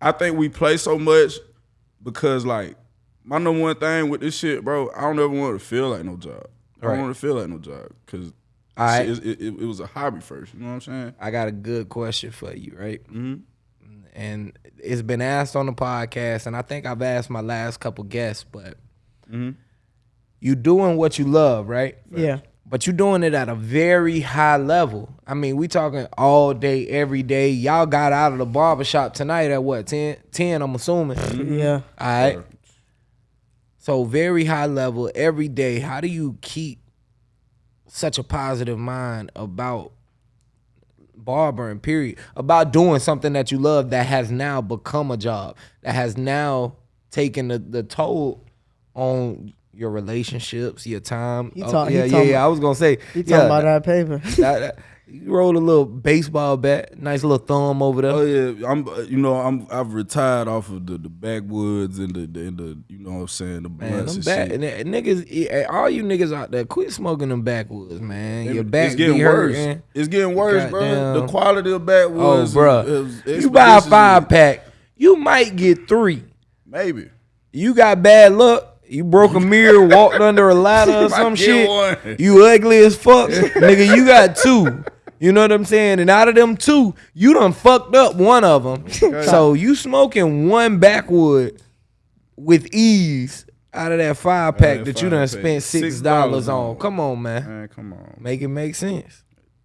I think we play so much because like my number one thing with this shit, bro, I don't ever want to feel like no job. I don't want to feel like no job because All right. it, it, it was a hobby first. You know what I'm saying? I got a good question for you, right? Mhm. And it's been asked on the podcast, and I think I've asked my last couple guests, but Mhm. you doing what you love, right? Yeah. But you doing it at a very high level. I mean, we talking all day, every day. Y'all got out of the barbershop tonight at what, 10? 10 I'm assuming. Yeah. All right. So very high level every day. How do you keep such a positive mind about barbering? Period. About doing something that you love that has now become a job that has now taken the, the toll on your relationships, your time. Oh, talk- he yeah, yeah, yeah. I was gonna say. You talking about that paper? that- you rolled a little baseball bat, nice little thumb over there. Oh yeah, I'm. uh, You know, I'm. I've retired off of the, the backwoods and the, the and the. You know what I'm saying? The Man, them back, and that- niggas, eh, all you niggas out there, quit smoking them backwoods, man. Your back it's getting be worse. hurting. It's getting worse, bro. Goddamn. The quality of backwoods. Oh, bro, is- is you buy a five pack, you might get three. maybe. You got bad luck. You broke a mirror, walked under a ladder or some shit. one. You ugly as fuck, nigga. You got two. You know what I'm saying? And out of them two, you done fucked up one of them. so you smoking one backwood with ease out of that five pack that that you done pack. spent six $6 on. on. Come on, man. Man, come on, Make it make sense.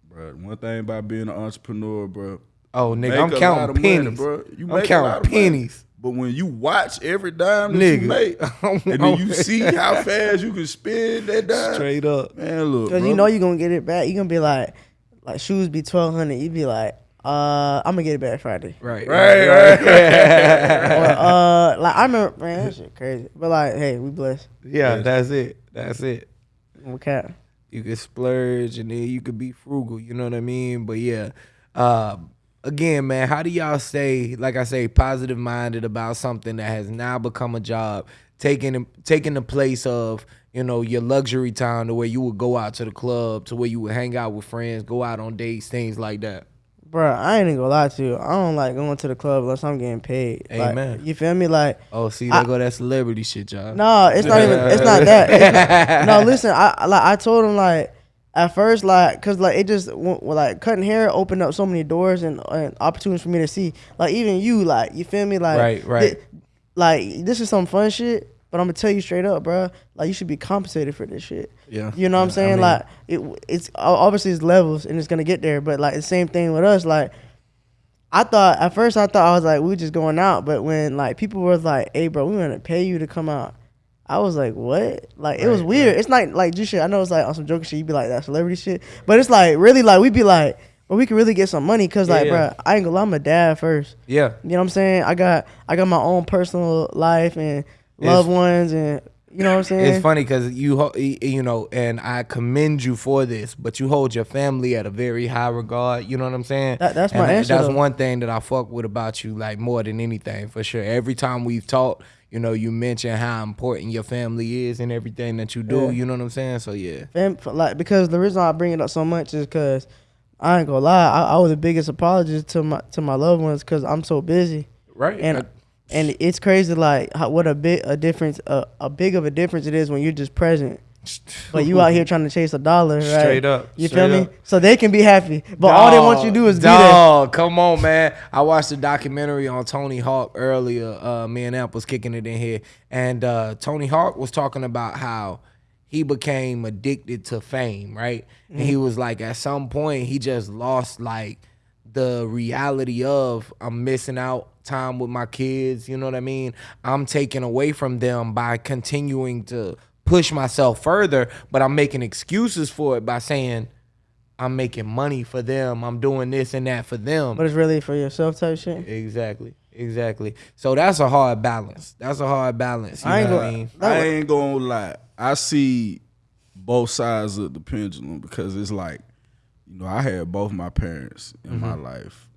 bro. One thing about being an entrepreneur, bro. Oh, nigga, make I'm a lot counting of money, pennies. bro. You I'm make a counting lot of money. pennies. But when you watch every dime that Nigga. you make, and then you see how fast you can spend that dime, Straight up. man, look, Cause you know you're gonna get it back. You're gonna be like, like shoes be twelve hundred. you'd be like, uh, I'm gonna get it back Friday. Right. Right, right. or, uh, like I remember, man, that shit crazy. But like, hey, we blessed. Yeah, that's it. That's it. We cap. you could splurge and then you could be frugal you know what i mean but yeah uh, again man how do y'all stay like i say positive minded about something that has now become a job taking taking the place of you know your luxury time to where you would go out to the club to where you would hang out with friends go out on dates things like that Bruh, I ain't even gonna lie to you. I don't like going to the club unless I'm getting paid. Like, Amen. you feel me? Like, oh see I- there go that celebrity shit y'all no, it's not even. It's not that. It's not, no, listen. I I- like I told him like at first like cause like it just like cutting hair opened up so many doors and, and opportunities for me to see. Like even you, like you feel me? Like Right, right. thi- like this is some fun shit. But I'm gonna tell you straight up, bruh. Like you should be compensated for this shit. Yeah. You know what I'm I saying? mean- like it, it's obviously it's levels and it's gonna get there. But like the same thing with us. Like I thought at first I thought I was like we were just going out, but when like people were like, "Hey, bro, we gonna pay you to come out," I was like, "What?" Like it was Right, weird. It's not like just shit. I know it's like on some joking shit. You be like that celebrity shit, but it's like really like we be like, "Well, we can really get some money," cause like, Yeah. bro, I ain't gonna lie, I'm a dad first. yeah You know what I'm saying? I got I got my own personal life and loved ones, and you know what I'm saying. It's funny because you ho- you know, and I commend you for this, but you hold your family at a very high regard. You know what I'm saying? That- that's And my answer, That's though. one thing that I fuck with about you, like more than anything, for sure. Every time we've talked, you know, you mention how important your family is and everything that you do. Yeah. You know what I'm saying? So yeah, Fam, like because the reason I bring it up so much is because I ain't gonna lie, I, I was the biggest apologist to my to my loved ones because I'm so busy, right. and and it's crazy like how, what a bit a difference a, a big of a difference it is when you're just present, but you out here trying to chase a dollar, right? Straight up, you straight feel me? up. So they can be happy, but all they want you to do is be there. dog, come on, man. I watched a documentary on Tony Hawk earlier. Uh, me and Amp was kicking it in here, and uh, Tony Hawk was talking about how he became addicted to fame, right? And Mm-hmm. he was like, at some point, he just lost like the reality of I'm missing out time with my kids. You know what I mean? I'm taking away from them by continuing to push myself further, but I'm making excuses for it by saying. I'm making money for them. I'm doing this and that for them. But it's really for yourself type shit. exactly. Exactly. So that's a hard balance. That's a hard balance. You I ain't know what gonna- I mean? I ain't gonna lie. I see both sides of the pendulum because it's like, you know, I had both my parents in my mm-hmm. life,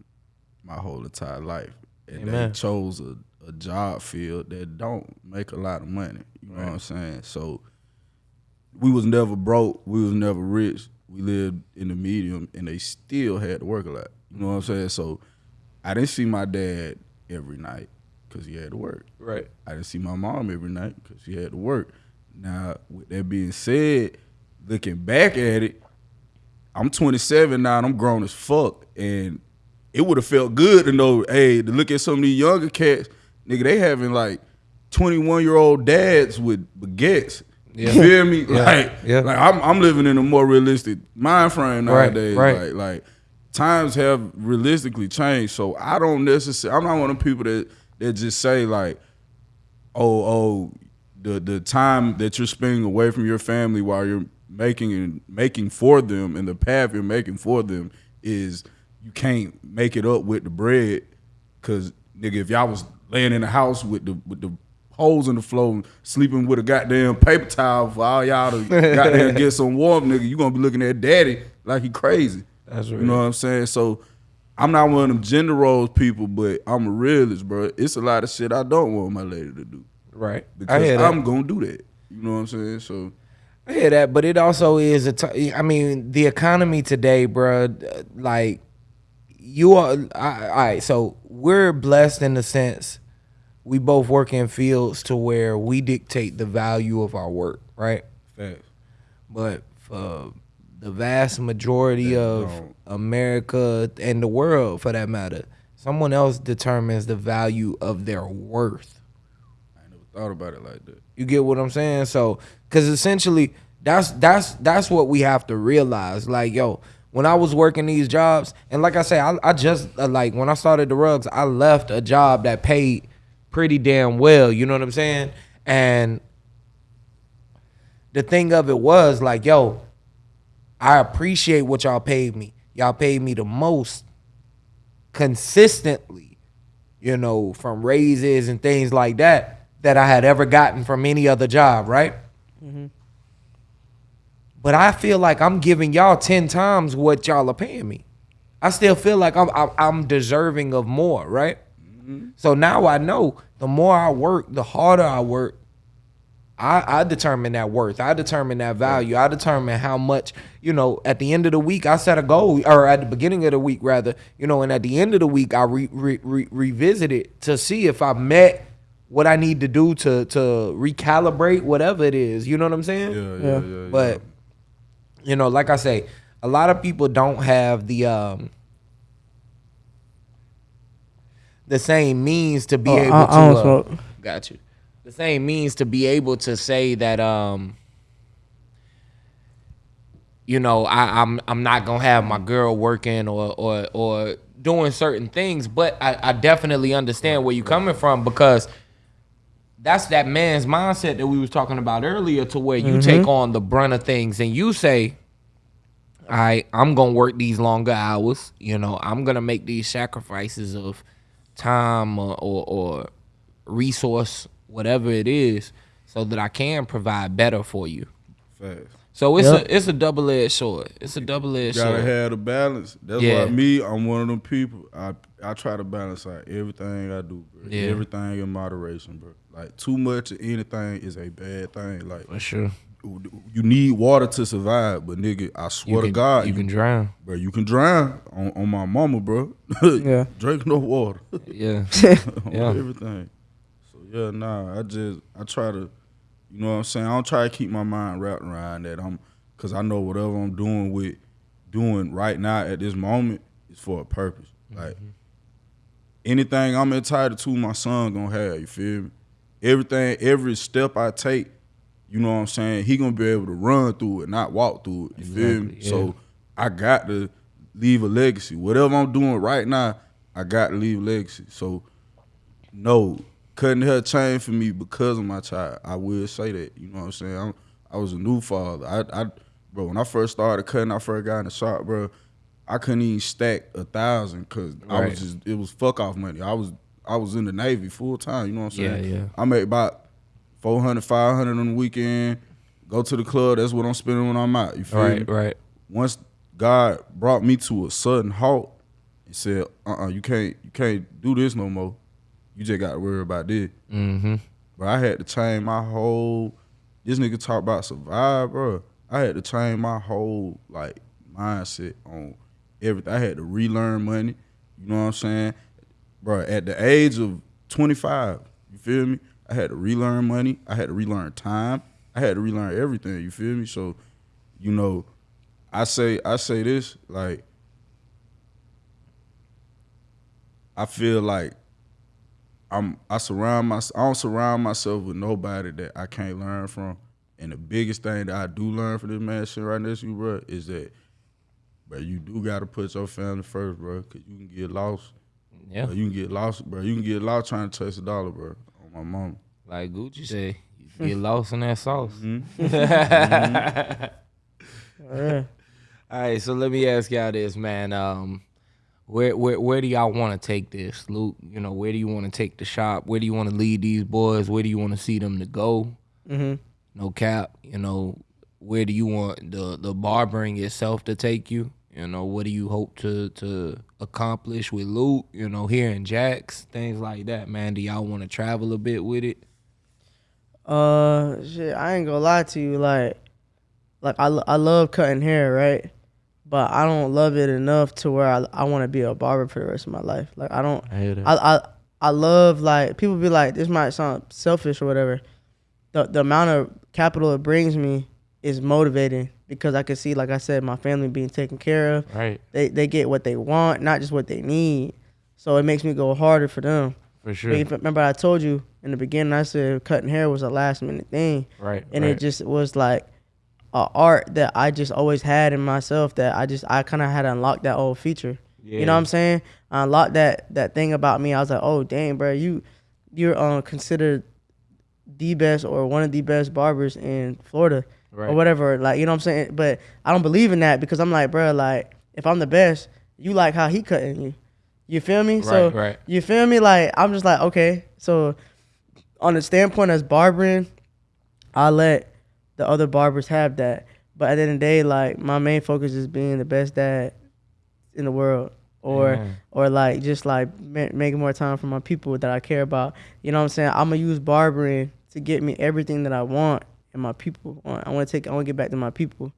my whole entire life, and Amen. they chose a, a job field that don't make a lot of money. You know what I'm saying? So we was never broke. We was never rich. We lived in the medium, and they still had to work a lot. You know what I'm saying? So I didn't see my dad every night because he had to work. Right. I didn't see my mom every night because she had to work. Now, with that being said, looking back at it, I'm 27 now and I'm grown as fuck. And it would have felt good to know, hey, to look at some of these younger cats, nigga, they having like 21 year old dads with baguettes. Yeah. You feel me? Yeah. Like, Yeah. like I'm, I'm living in a more realistic mind frame Right, nowadays. right. Like, like times have realistically changed. So I don't necessarily. I'm not one of the people that that just say like, oh, oh, the the time that you're spending away from your family while you're making and making for them, and the path you're making for them is you can't make it up with the bread, cause nigga, if y'all was laying in the house with the with the holes in the floor, sleeping with a goddamn paper towel for all y'all to goddamn get some warm, nigga, you gonna be looking at daddy like he crazy. That's right. You know what I'm saying? So I'm not one of them gender roles people, but I'm a realist, bro. It's a lot of shit I don't want my lady to do Right. Because. I'm gonna do that. You know what I'm saying? So I hear that, but it also is a. T- I mean, the economy today, bro. Like, you are. I, all right, so we're blessed in the sense we both work in fields to where we dictate the value of our work, right? facts. But for the vast majority They of don't. America and the world, for that matter, someone else determines the value of their worth. I never thought about it like that. You get what I'm saying? So, because essentially, that's that's that's what we have to realize. Like, yo, when I was working these jobs, and like I say, I, I just uh, like when I started the rugs, I left a job that paid pretty damn well. You know what I'm saying? And the thing of it was like, yo, I appreciate what y'all paid me. Y'all paid me the most consistently, you know, from raises and things like that that I had ever gotten from any other job, right? But I feel like I'm giving y'all 10 times what y'all are paying me. I still feel like I'm I'm, I'm deserving of more, right? Mm-hmm. So now I know the more I work, the harder I work, I, I determine that worth. I determine that value. I determine how much, you know, at the end of the week, I set a goal, or at the beginning of the week, rather, you know, and at the end of the week, I re, re, re, revisit it to see if I met what I need to do to to recalibrate whatever it is. You know what I'm saying? Yeah, Yeah. yeah, yeah. yeah. You know, like I say, a lot of people don't have the um the same means to be Oh, able I- to I don't uh, smoke. got you. The same means to be able to say that um you know, I, I'm I'm not gonna have my girl working or or or doing certain things, but I, I definitely understand where you're coming from because that's that man's mindset that we was talking about earlier to where you mm-hmm. take on the brunt of things and you say, All right, I'm gonna work these longer hours, you know, I'm gonna make these sacrifices of time or, or, or resource, whatever it is, so that I can provide better for you. Facts. So it's Yep. a it's a double edged sword. It's a double edged sword. Gotta sword. have the balance. That's Yeah. why me, I'm one of them people. I I try to balance out everything I do, bro. Yeah. Everything in moderation, bro. Like too much of anything is a bad thing. Like For sure. you need water to survive, but nigga, I swear You to God, you can drown. bro, you can drown on, on my mama, bro. Yeah. Drink no water. Yeah. on Yeah. everything. So yeah, nah, I just I try to, you know what I'm saying. I don't try to keep my mind wrapped around that. I'm because I know whatever I'm doing with doing right now at this moment is for a purpose. Like mm-hmm. anything I'm entitled to, my son gonna have. You feel me? Everything, every step I take, you know what I'm saying. He gonna be able to run through it, not walk through it. You feel me? Yeah. So I got to leave a legacy. Whatever I'm doing right now, I got to leave a legacy. So no, cutting hair changed for me because of my child. I will say that. You know what I'm saying? I'm, I was a new father. I, I, bro, when I first started cutting, I first got in the shop, bro. I couldn't even stack a thousand because I was just it was fuck off money. I was I was in the Navy full time. You know what I'm saying? yeah. I made about 400, 500 on the weekend. Go to the club. That's what I'm spending when I'm out. You feel Right, me? right. once God brought me to a sudden halt and said, "Uh, uh you can't, you can't do this no more. You just got to worry about this." Mm-hmm. But I had to change my whole. This nigga talk about survive, bro. I had to change my whole like mindset on everything. I had to relearn money. You know what I'm saying, bro? At the age of 25, you feel me? I had to relearn money. I had to relearn time. I had to relearn everything. You feel me? So, you know, I say I say this like I feel like I'm I surround my I don't surround myself with nobody that I can't learn from. And the biggest thing that I do learn from this man shit right next to you, bro, is that bro, you do gotta put your family first, bro, cause you can get lost. Yeah. Bro, you can get lost, bro. You can get lost trying to chase a dollar, bro. On my mama. Like Gucci say, you get lost in that sauce. Yeah. All right, so let me ask y'all this, man. Um, where where where do y'all want to take this, Luke? You know, where do you want to take the shop? Where do you want to lead these boys? Where do you want to see them to go? Mhm. No cap. You know, where do you want the the barbering itself to take you? You know, what do you hope to to accomplish with Luke? You know, here in Jax, things like that, man. Do y'all want to travel a bit with it? Uh, shit, I ain't gonna lie to you. Like, like I, I love cutting hair, right? But I don't love it enough to where I, I want to be a barber for the rest of my life. Like, I don't. I hear that. I, I, I love like people be like, this might sound selfish or whatever. The the amount of capital it brings me is motivating because I can see, like I said, my family being taken care of. right, They they get what they want, not just what they need. So it makes me go harder for them. for sure. Remember, I told you in the beginning, I said cutting hair was a last minute thing, Right, and right. it just was like a art that I just always had in myself. That I just I kind of had to unlock that old feature. Yeah. You know what I'm saying? I unlocked that that thing about me. I was like, oh dang, bro, you you're um considered the best or one of the best barbers in Florida Right. or whatever. Like you know what I'm saying? But I don't believe in that because I'm like, bro, like if I'm the best, you like how he cutting you. You feel me? so Right, right. you feel me? Like I'm just like, okay. So on the standpoint as barbering, I let the other barbers have that. But at the end of the day, like my main focus is being the best dad in the world. Or Amen. or like just like ma- making more time for my people that I care about. You know what I'm saying? I'm gonna use barbering to get me everything that I want and my people. I want to take. I want to get back to my people.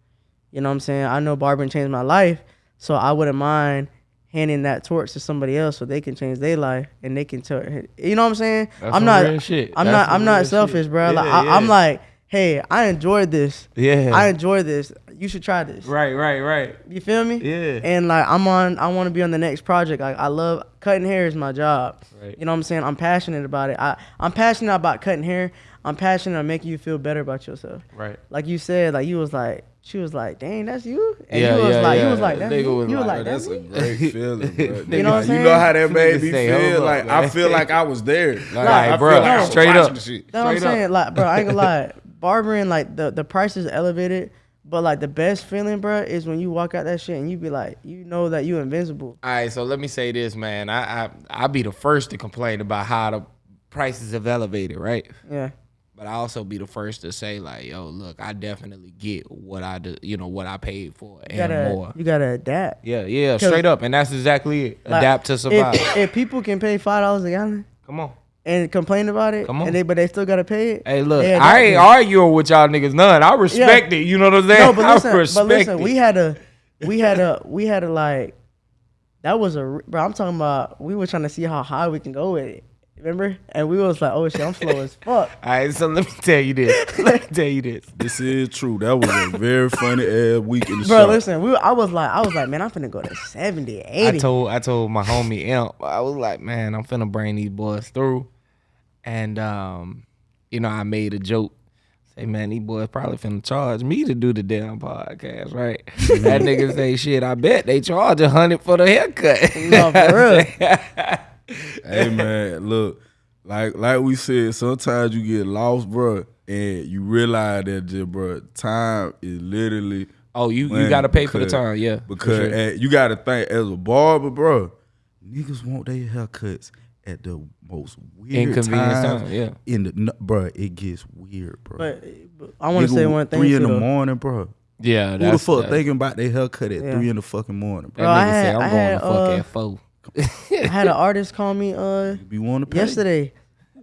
You know what I'm saying? I know barbering changed my life, so I wouldn't mind handing that torch to somebody else so they can change their life and they can tell. You know what I'm saying? That's I'm not. shit. I'm That's not. I'm not shit. selfish, bro. like Yeah, I, I'm like, hey, I enjoyed this. Yeah. I enjoy this. You should try this. right, right, right. You feel me? Yeah. And like I'm on, I want to be on the next project. Like I love cutting hair is my job. Right. You know what I'm saying? I'm passionate about it. I I'm passionate about cutting hair. I'm passionate about making you feel better about yourself. Right. Like you said, like you was like, she was like, dang, that's you. And Yeah, you was yeah, like, yeah. you was like, that's Nigga you. was you was like, like, that's that's a great feeling, bro. You know what I'm saying? you know how that made me feel? hold up, Like I feel like I was there. Like, Like, I bro, feel like I was straight watching up. the shit. That's what I'm up. saying. Like, bro, I ain't gonna lie. Barbering, like the the price is elevated, but like the best feeling, bro, is when you walk out that shit and you be like, you know that you invincible. All right, so let me say this, man. I I I'll be the first to complain about how the prices have elevated, right? Yeah. But I also be the first to say like, yo, look, I definitely get what I do, you know, what I paid for and You gotta more. you gotta adapt. Yeah, yeah, straight up, and that's exactly it. Like, Adapt to survive. If, if people can pay five dollars a gallon Come on. And complain about it, Come on. and they but they still gotta pay it. Hey, look, they I ain't it. arguing with y'all niggas none. I respect it. You know what I'm saying? No, but listen, I respect but listen, it. we had a, we had a, we had a like, that was a. bro. I'm talking about. We were trying to see how high we can go with it. Remember? And we was like, oh shit, I'm slow as fuck. All right, so let me tell you this. let me tell you this. This is true. That was a very funny ass week in the Bro, shop. listen, we, I was like, I was like, man, I'm finna go to 70, 80. I told I told my homie Imp, I was like, man, I'm finna bring these boys through. And um, you know, I made a joke. Say, man, these boys probably finna charge me to do the damn podcast, right? that nigga say, shit, I bet they charge a hundred for the haircut. No, for real. hey man, look, like like we said, sometimes you get lost, bro, and you realize that just, bro, time is literally Oh, you you gotta pay for the time, yeah. Because sure. you gotta think as a barber, bro, niggas want their haircuts at the most weird Inconvenient times. time, yeah. In the no, bro, it gets weird, bro. But, but I want to say one thing. Three in the though. morning, bro. yeah, Who the fuck that, thinking about their haircut at Yeah. three in the fucking morning, that bro? Bro, I nigga say had- I'm I going had, to fuck uh, at four. I had an artist call me uh You want to pay? yesterday.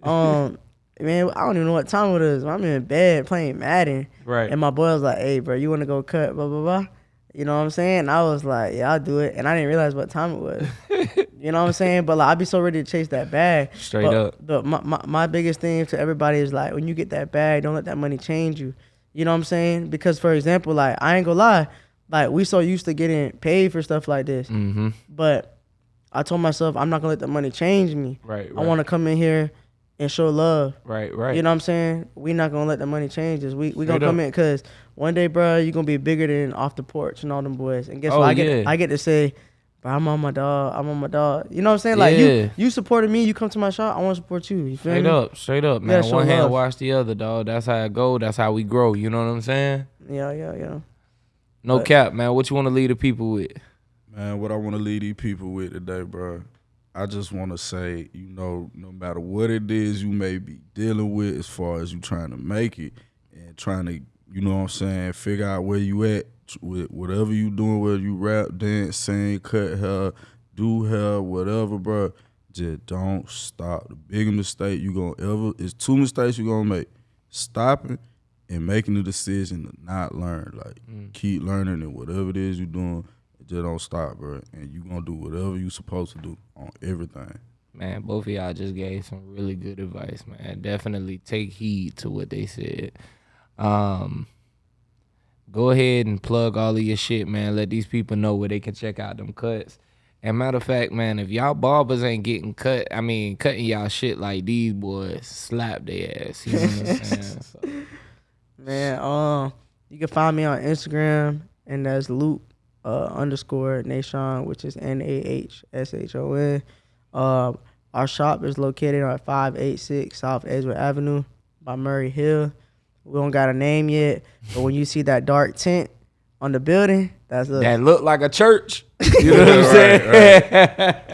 Um, man, I don't even know what time it is. I'm in bed playing Madden. Right. And my boy was like, "Hey, bro, you want to go cut?" Blah blah blah. You know what I'm saying? I was like, "Yeah, I'll do it." And I didn't realize what time it was. you know what I'm saying? But like, I'd be so ready to chase that bag. Straight But- up. But my, my my biggest thing to everybody is like, when you get that bag, don't let that money change you. You know what I'm saying? Because for example, like I ain't gonna lie, like we so used to getting paid for stuff like this, Mm-hmm. but I told myself I'm not gonna let the money change me. Right, right. I want to come in here and show love. Right, right. You know what I'm saying? We not gonna let the money change us. We we Straight gonna come up. in because one day, bro, you gonna be bigger than off the porch and all them boys. And guess Oh, what? I get. I get to say, bro, I'm on my dog. I'm on my dog. You know what I'm saying? Like Yeah. you you supported me. You come to my shop. I want to support you. You feel Straight me? up, straight up, man. show One hand love. wash the other, dog. That's how it go. That's how we grow. You know what I'm saying? Yeah, yeah, yeah. No But- cap, man. What you want to lead the people with? Man, what I want to lead these people with today, bro. I just want to say, you know, no matter what it is you may be dealing with as far as you trying to make it and trying to, you know what I'm saying, figure out where you at t- with whatever you doing, whether you rap, dance, sing, cut hair, do hair, whatever, bro. Just don't stop. The biggest mistake you gonna ever is two mistakes you gonna make: stopping and making the decision to not learn. Like keep learning and whatever it is you doing, just don't stop, bro. And you gonna do whatever you supposed to do on everything. Man, both of y'all just gave some really good advice, man. Definitely take heed to what they said. Um, go ahead and plug all of your shit, man. Let these people know where they can check out them cuts. And matter of fact, man, if y'all barbers ain't getting cut, I mean, cutting y'all shit like these boys, slap their ass. You know what I'm saying? So, Man, um, you can find me on Instagram and that's Luke uh, underscore Nahshon, which is N A H S H O N. Uh, our shop is located on five eight six South Edgewood Avenue by Murray Hill. We don't got a name yet, but when you see that dark tent on the building. That's us. that look like a church. You know what I'm Right,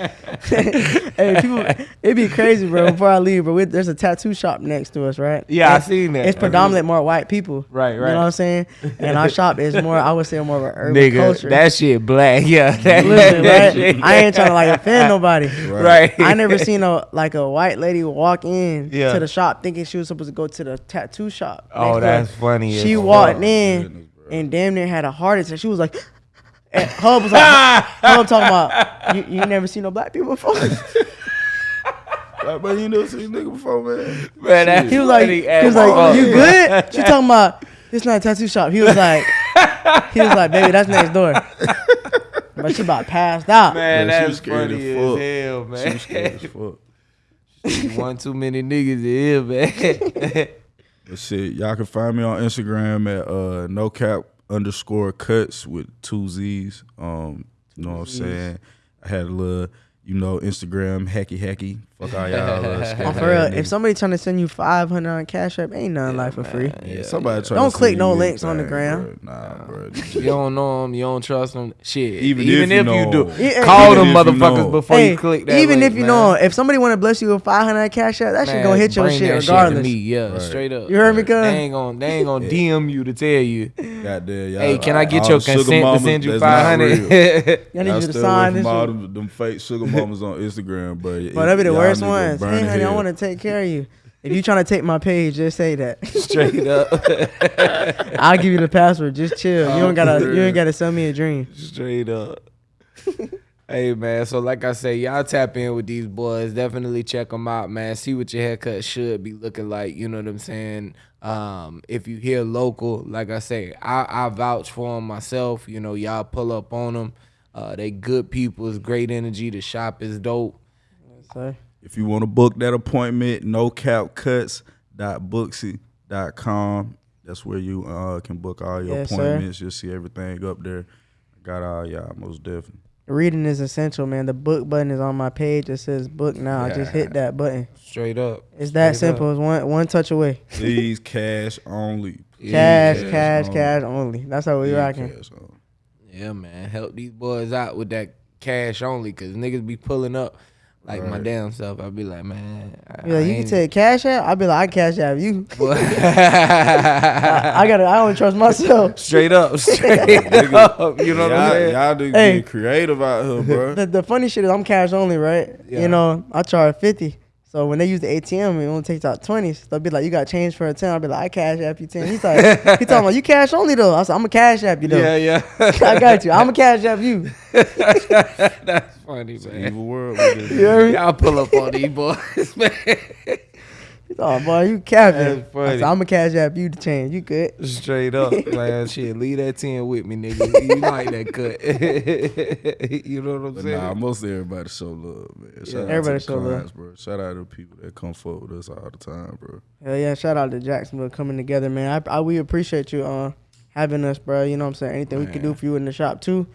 saying? hey, people, it'd be crazy, bro. Before I leave, bro, we, there's a tattoo shop next to us, right? Yeah, I It's- seen that. It's predominantly more white people. Right, right. You right. know what I'm saying? And our shop is more, I would say, more of an urban Nigga, culture. that shit black. Yeah, that, Listen, that right? shit- I ain't trying to like offend nobody. Right. I never seen a like a white lady walk in Yeah. to the shop thinking she was supposed to go to the tattoo shop. Oh, door. that's funny. as She fuck. walked in goodness, bro. And damn near had a heart attack. She was like, and Hub was like, Hub talking about you, you never seen no black people before. Like, man, you never seen this nigga before, man. Man, that's He was like, he was like, fuck. you good? She talking about it's not a tattoo shop. He was like, he was like, baby, that's next door. But she about passed out. Man, Yeah, she that's was scared funny as as fuck. hell, She man. was scared as fuck. One too many niggas in here, man. But shit, y'all can find me on Instagram at uh no cap underscore cuts with two Z's. Um, you know what I'm saying? I had a little, you know, Instagram hacky hacky. Fuck all y'all. Uh, Oh, for real, if niggas. somebody trying to send you 500 on Cash App, ain't nothing like for free. yeah, somebody try Don't to click send no you links on the anything, gram. bro. Nah, bro. you don't know them, you don't trust them. Shit, Even even, if if, you you, do, Yeah, call them if you motherfuckers know. before Hey, you click that. even link, if you man. know, if somebody want to bless you with 500 Cash App, that shit gonna hit your shit that regardless. to me, yeah, Right. straight up. You heard me, cuz? They ain't gonna, they ain't gonna DM you to tell you. Goddamn, y'all. Hey, can I get your consent to send you that's not five real. I need Y'all to sign from this. all them, them fake sugar mamas on Instagram, bro. But that be the worst niggas ones. Hey, honey, I want to take care of you. If you trying to take my page, just say that. Straight up, I'll give you the password. Just chill. You don't gotta. You ain't gotta sell me a dream. straight up. hey man, so like I say, y'all tap in with these boys. Definitely check them out, man. See what your haircut should be looking like. You know what I'm saying? Um, if you hear local, like I say, I, I vouch for them myself. You know, y'all pull up on them. Uh, they good people. It's great energy. The shop is dope. So, If you want to book that appointment, no cap cuts com. That's where you uh, can book all your Yes, sir. appointments. You'll see everything up there. Got all y'all most definitely. reading is essential, man. The book button is on my page. It says book now. Just hit that button. Straight up. It's that Straight simple. up. It's one one touch away. Please cash only. Cash, Cash cash, only. cash only. That's how we Please rocking. Yeah, man. Help these boys out with that cash only, cause niggas be pulling up like my damn self. I'd be like, man. I, Be like, I you can take cash out. I'll be like, I cash app you. I, I gotta. I don't trust myself. straight up, straight up. You know what I'm saying? y'all do Hey. get creative out here, bro. The, the funny shit is I'm cash only, right? Yeah. You know, I charge fifty. So when they use the ATM, it only takes out twenties. They'll be like, "You got change for a 10 I'll be like, "I cash app you 10 He's like, "He talking about you cash only though." I said, "I'm a cash app you though. Yeah, yeah. I got you. I'm a cash app you." That's funny, man. Evil world. we live in. You heard me? Y'all pull up on these boys, man. He thought, "Boy, you capping." I funny. said, "I'm a cash app you the change. You good?" Straight up, man. Shit, leave that ten with me, nigga. You like that cut? you know what I'm But saying? nah, most everybody show love, man. Shout out Everybody to show the love. bro. Shout out to the people that come forward with us all the time, bro. Hell yeah! Shout out to Jacksonville coming together, man. I, I we appreciate you uh having us, bro. You know what I'm saying? Anything we can do for you in the shop too,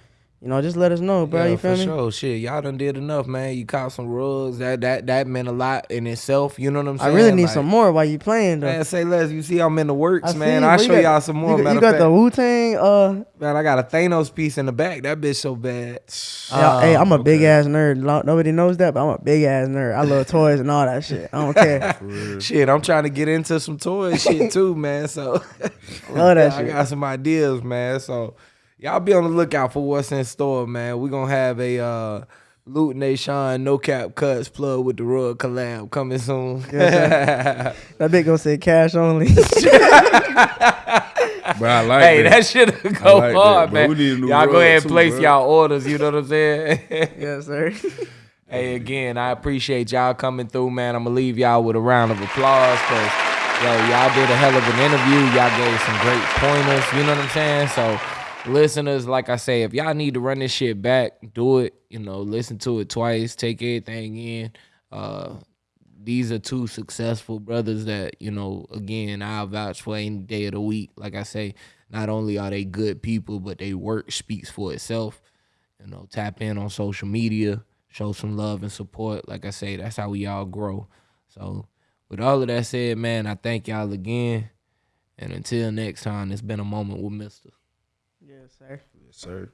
you know, just let us know, bro. Yeah, you feel for me? sure. Shit, y'all done did enough, man. You caught some rugs. That that that meant a lot in itself. You know what I'm saying? I really need Like, some more while you playing though. Man, say less. You see, I'm in the works, I man. I'll. Show y'all some more. You, got- you got the Wu Tang. Uh, man, I got a Thanos piece in the back. That bitch so bad. yeah, hey, I'm a okay. big ass nerd. Nobody knows that, but I'm a big ass nerd. I love toys and all that shit. I don't care. Shit, I'm trying to get into some toy shit too, man. So Love that Yeah, I got some ideas, man. So y'all be on the lookout for what's in store, man. We're gonna have a uh Loot Nation No Cap Cuts plug with the Rug collab coming soon. That bitch gonna say cash only. But I like hey, that. that should go like that, hard, man. We need a new y'all go ahead and too, place bro. y'all orders. You know what I'm saying? yes, sir. Hey, again, I appreciate y'all coming through, man. I'm gonna leave y'all with a round of applause because yo, y'all did a hell of an interview. Y'all gave some great pointers. You know what I'm saying? So, listeners, like I say, if y'all need to run this shit back, do it. You know, listen to it twice, take everything in. Uh, these are two successful brothers that you know. Again, I vouch for any day of the week. Like I say, not only are they good people, but they work speaks for itself you know, tap in on social media, show some love and support. Like I say, that's how we all grow. So, with all of that said, man, I thank y'all again. And until next time, it's been a moment with Mister. Sir.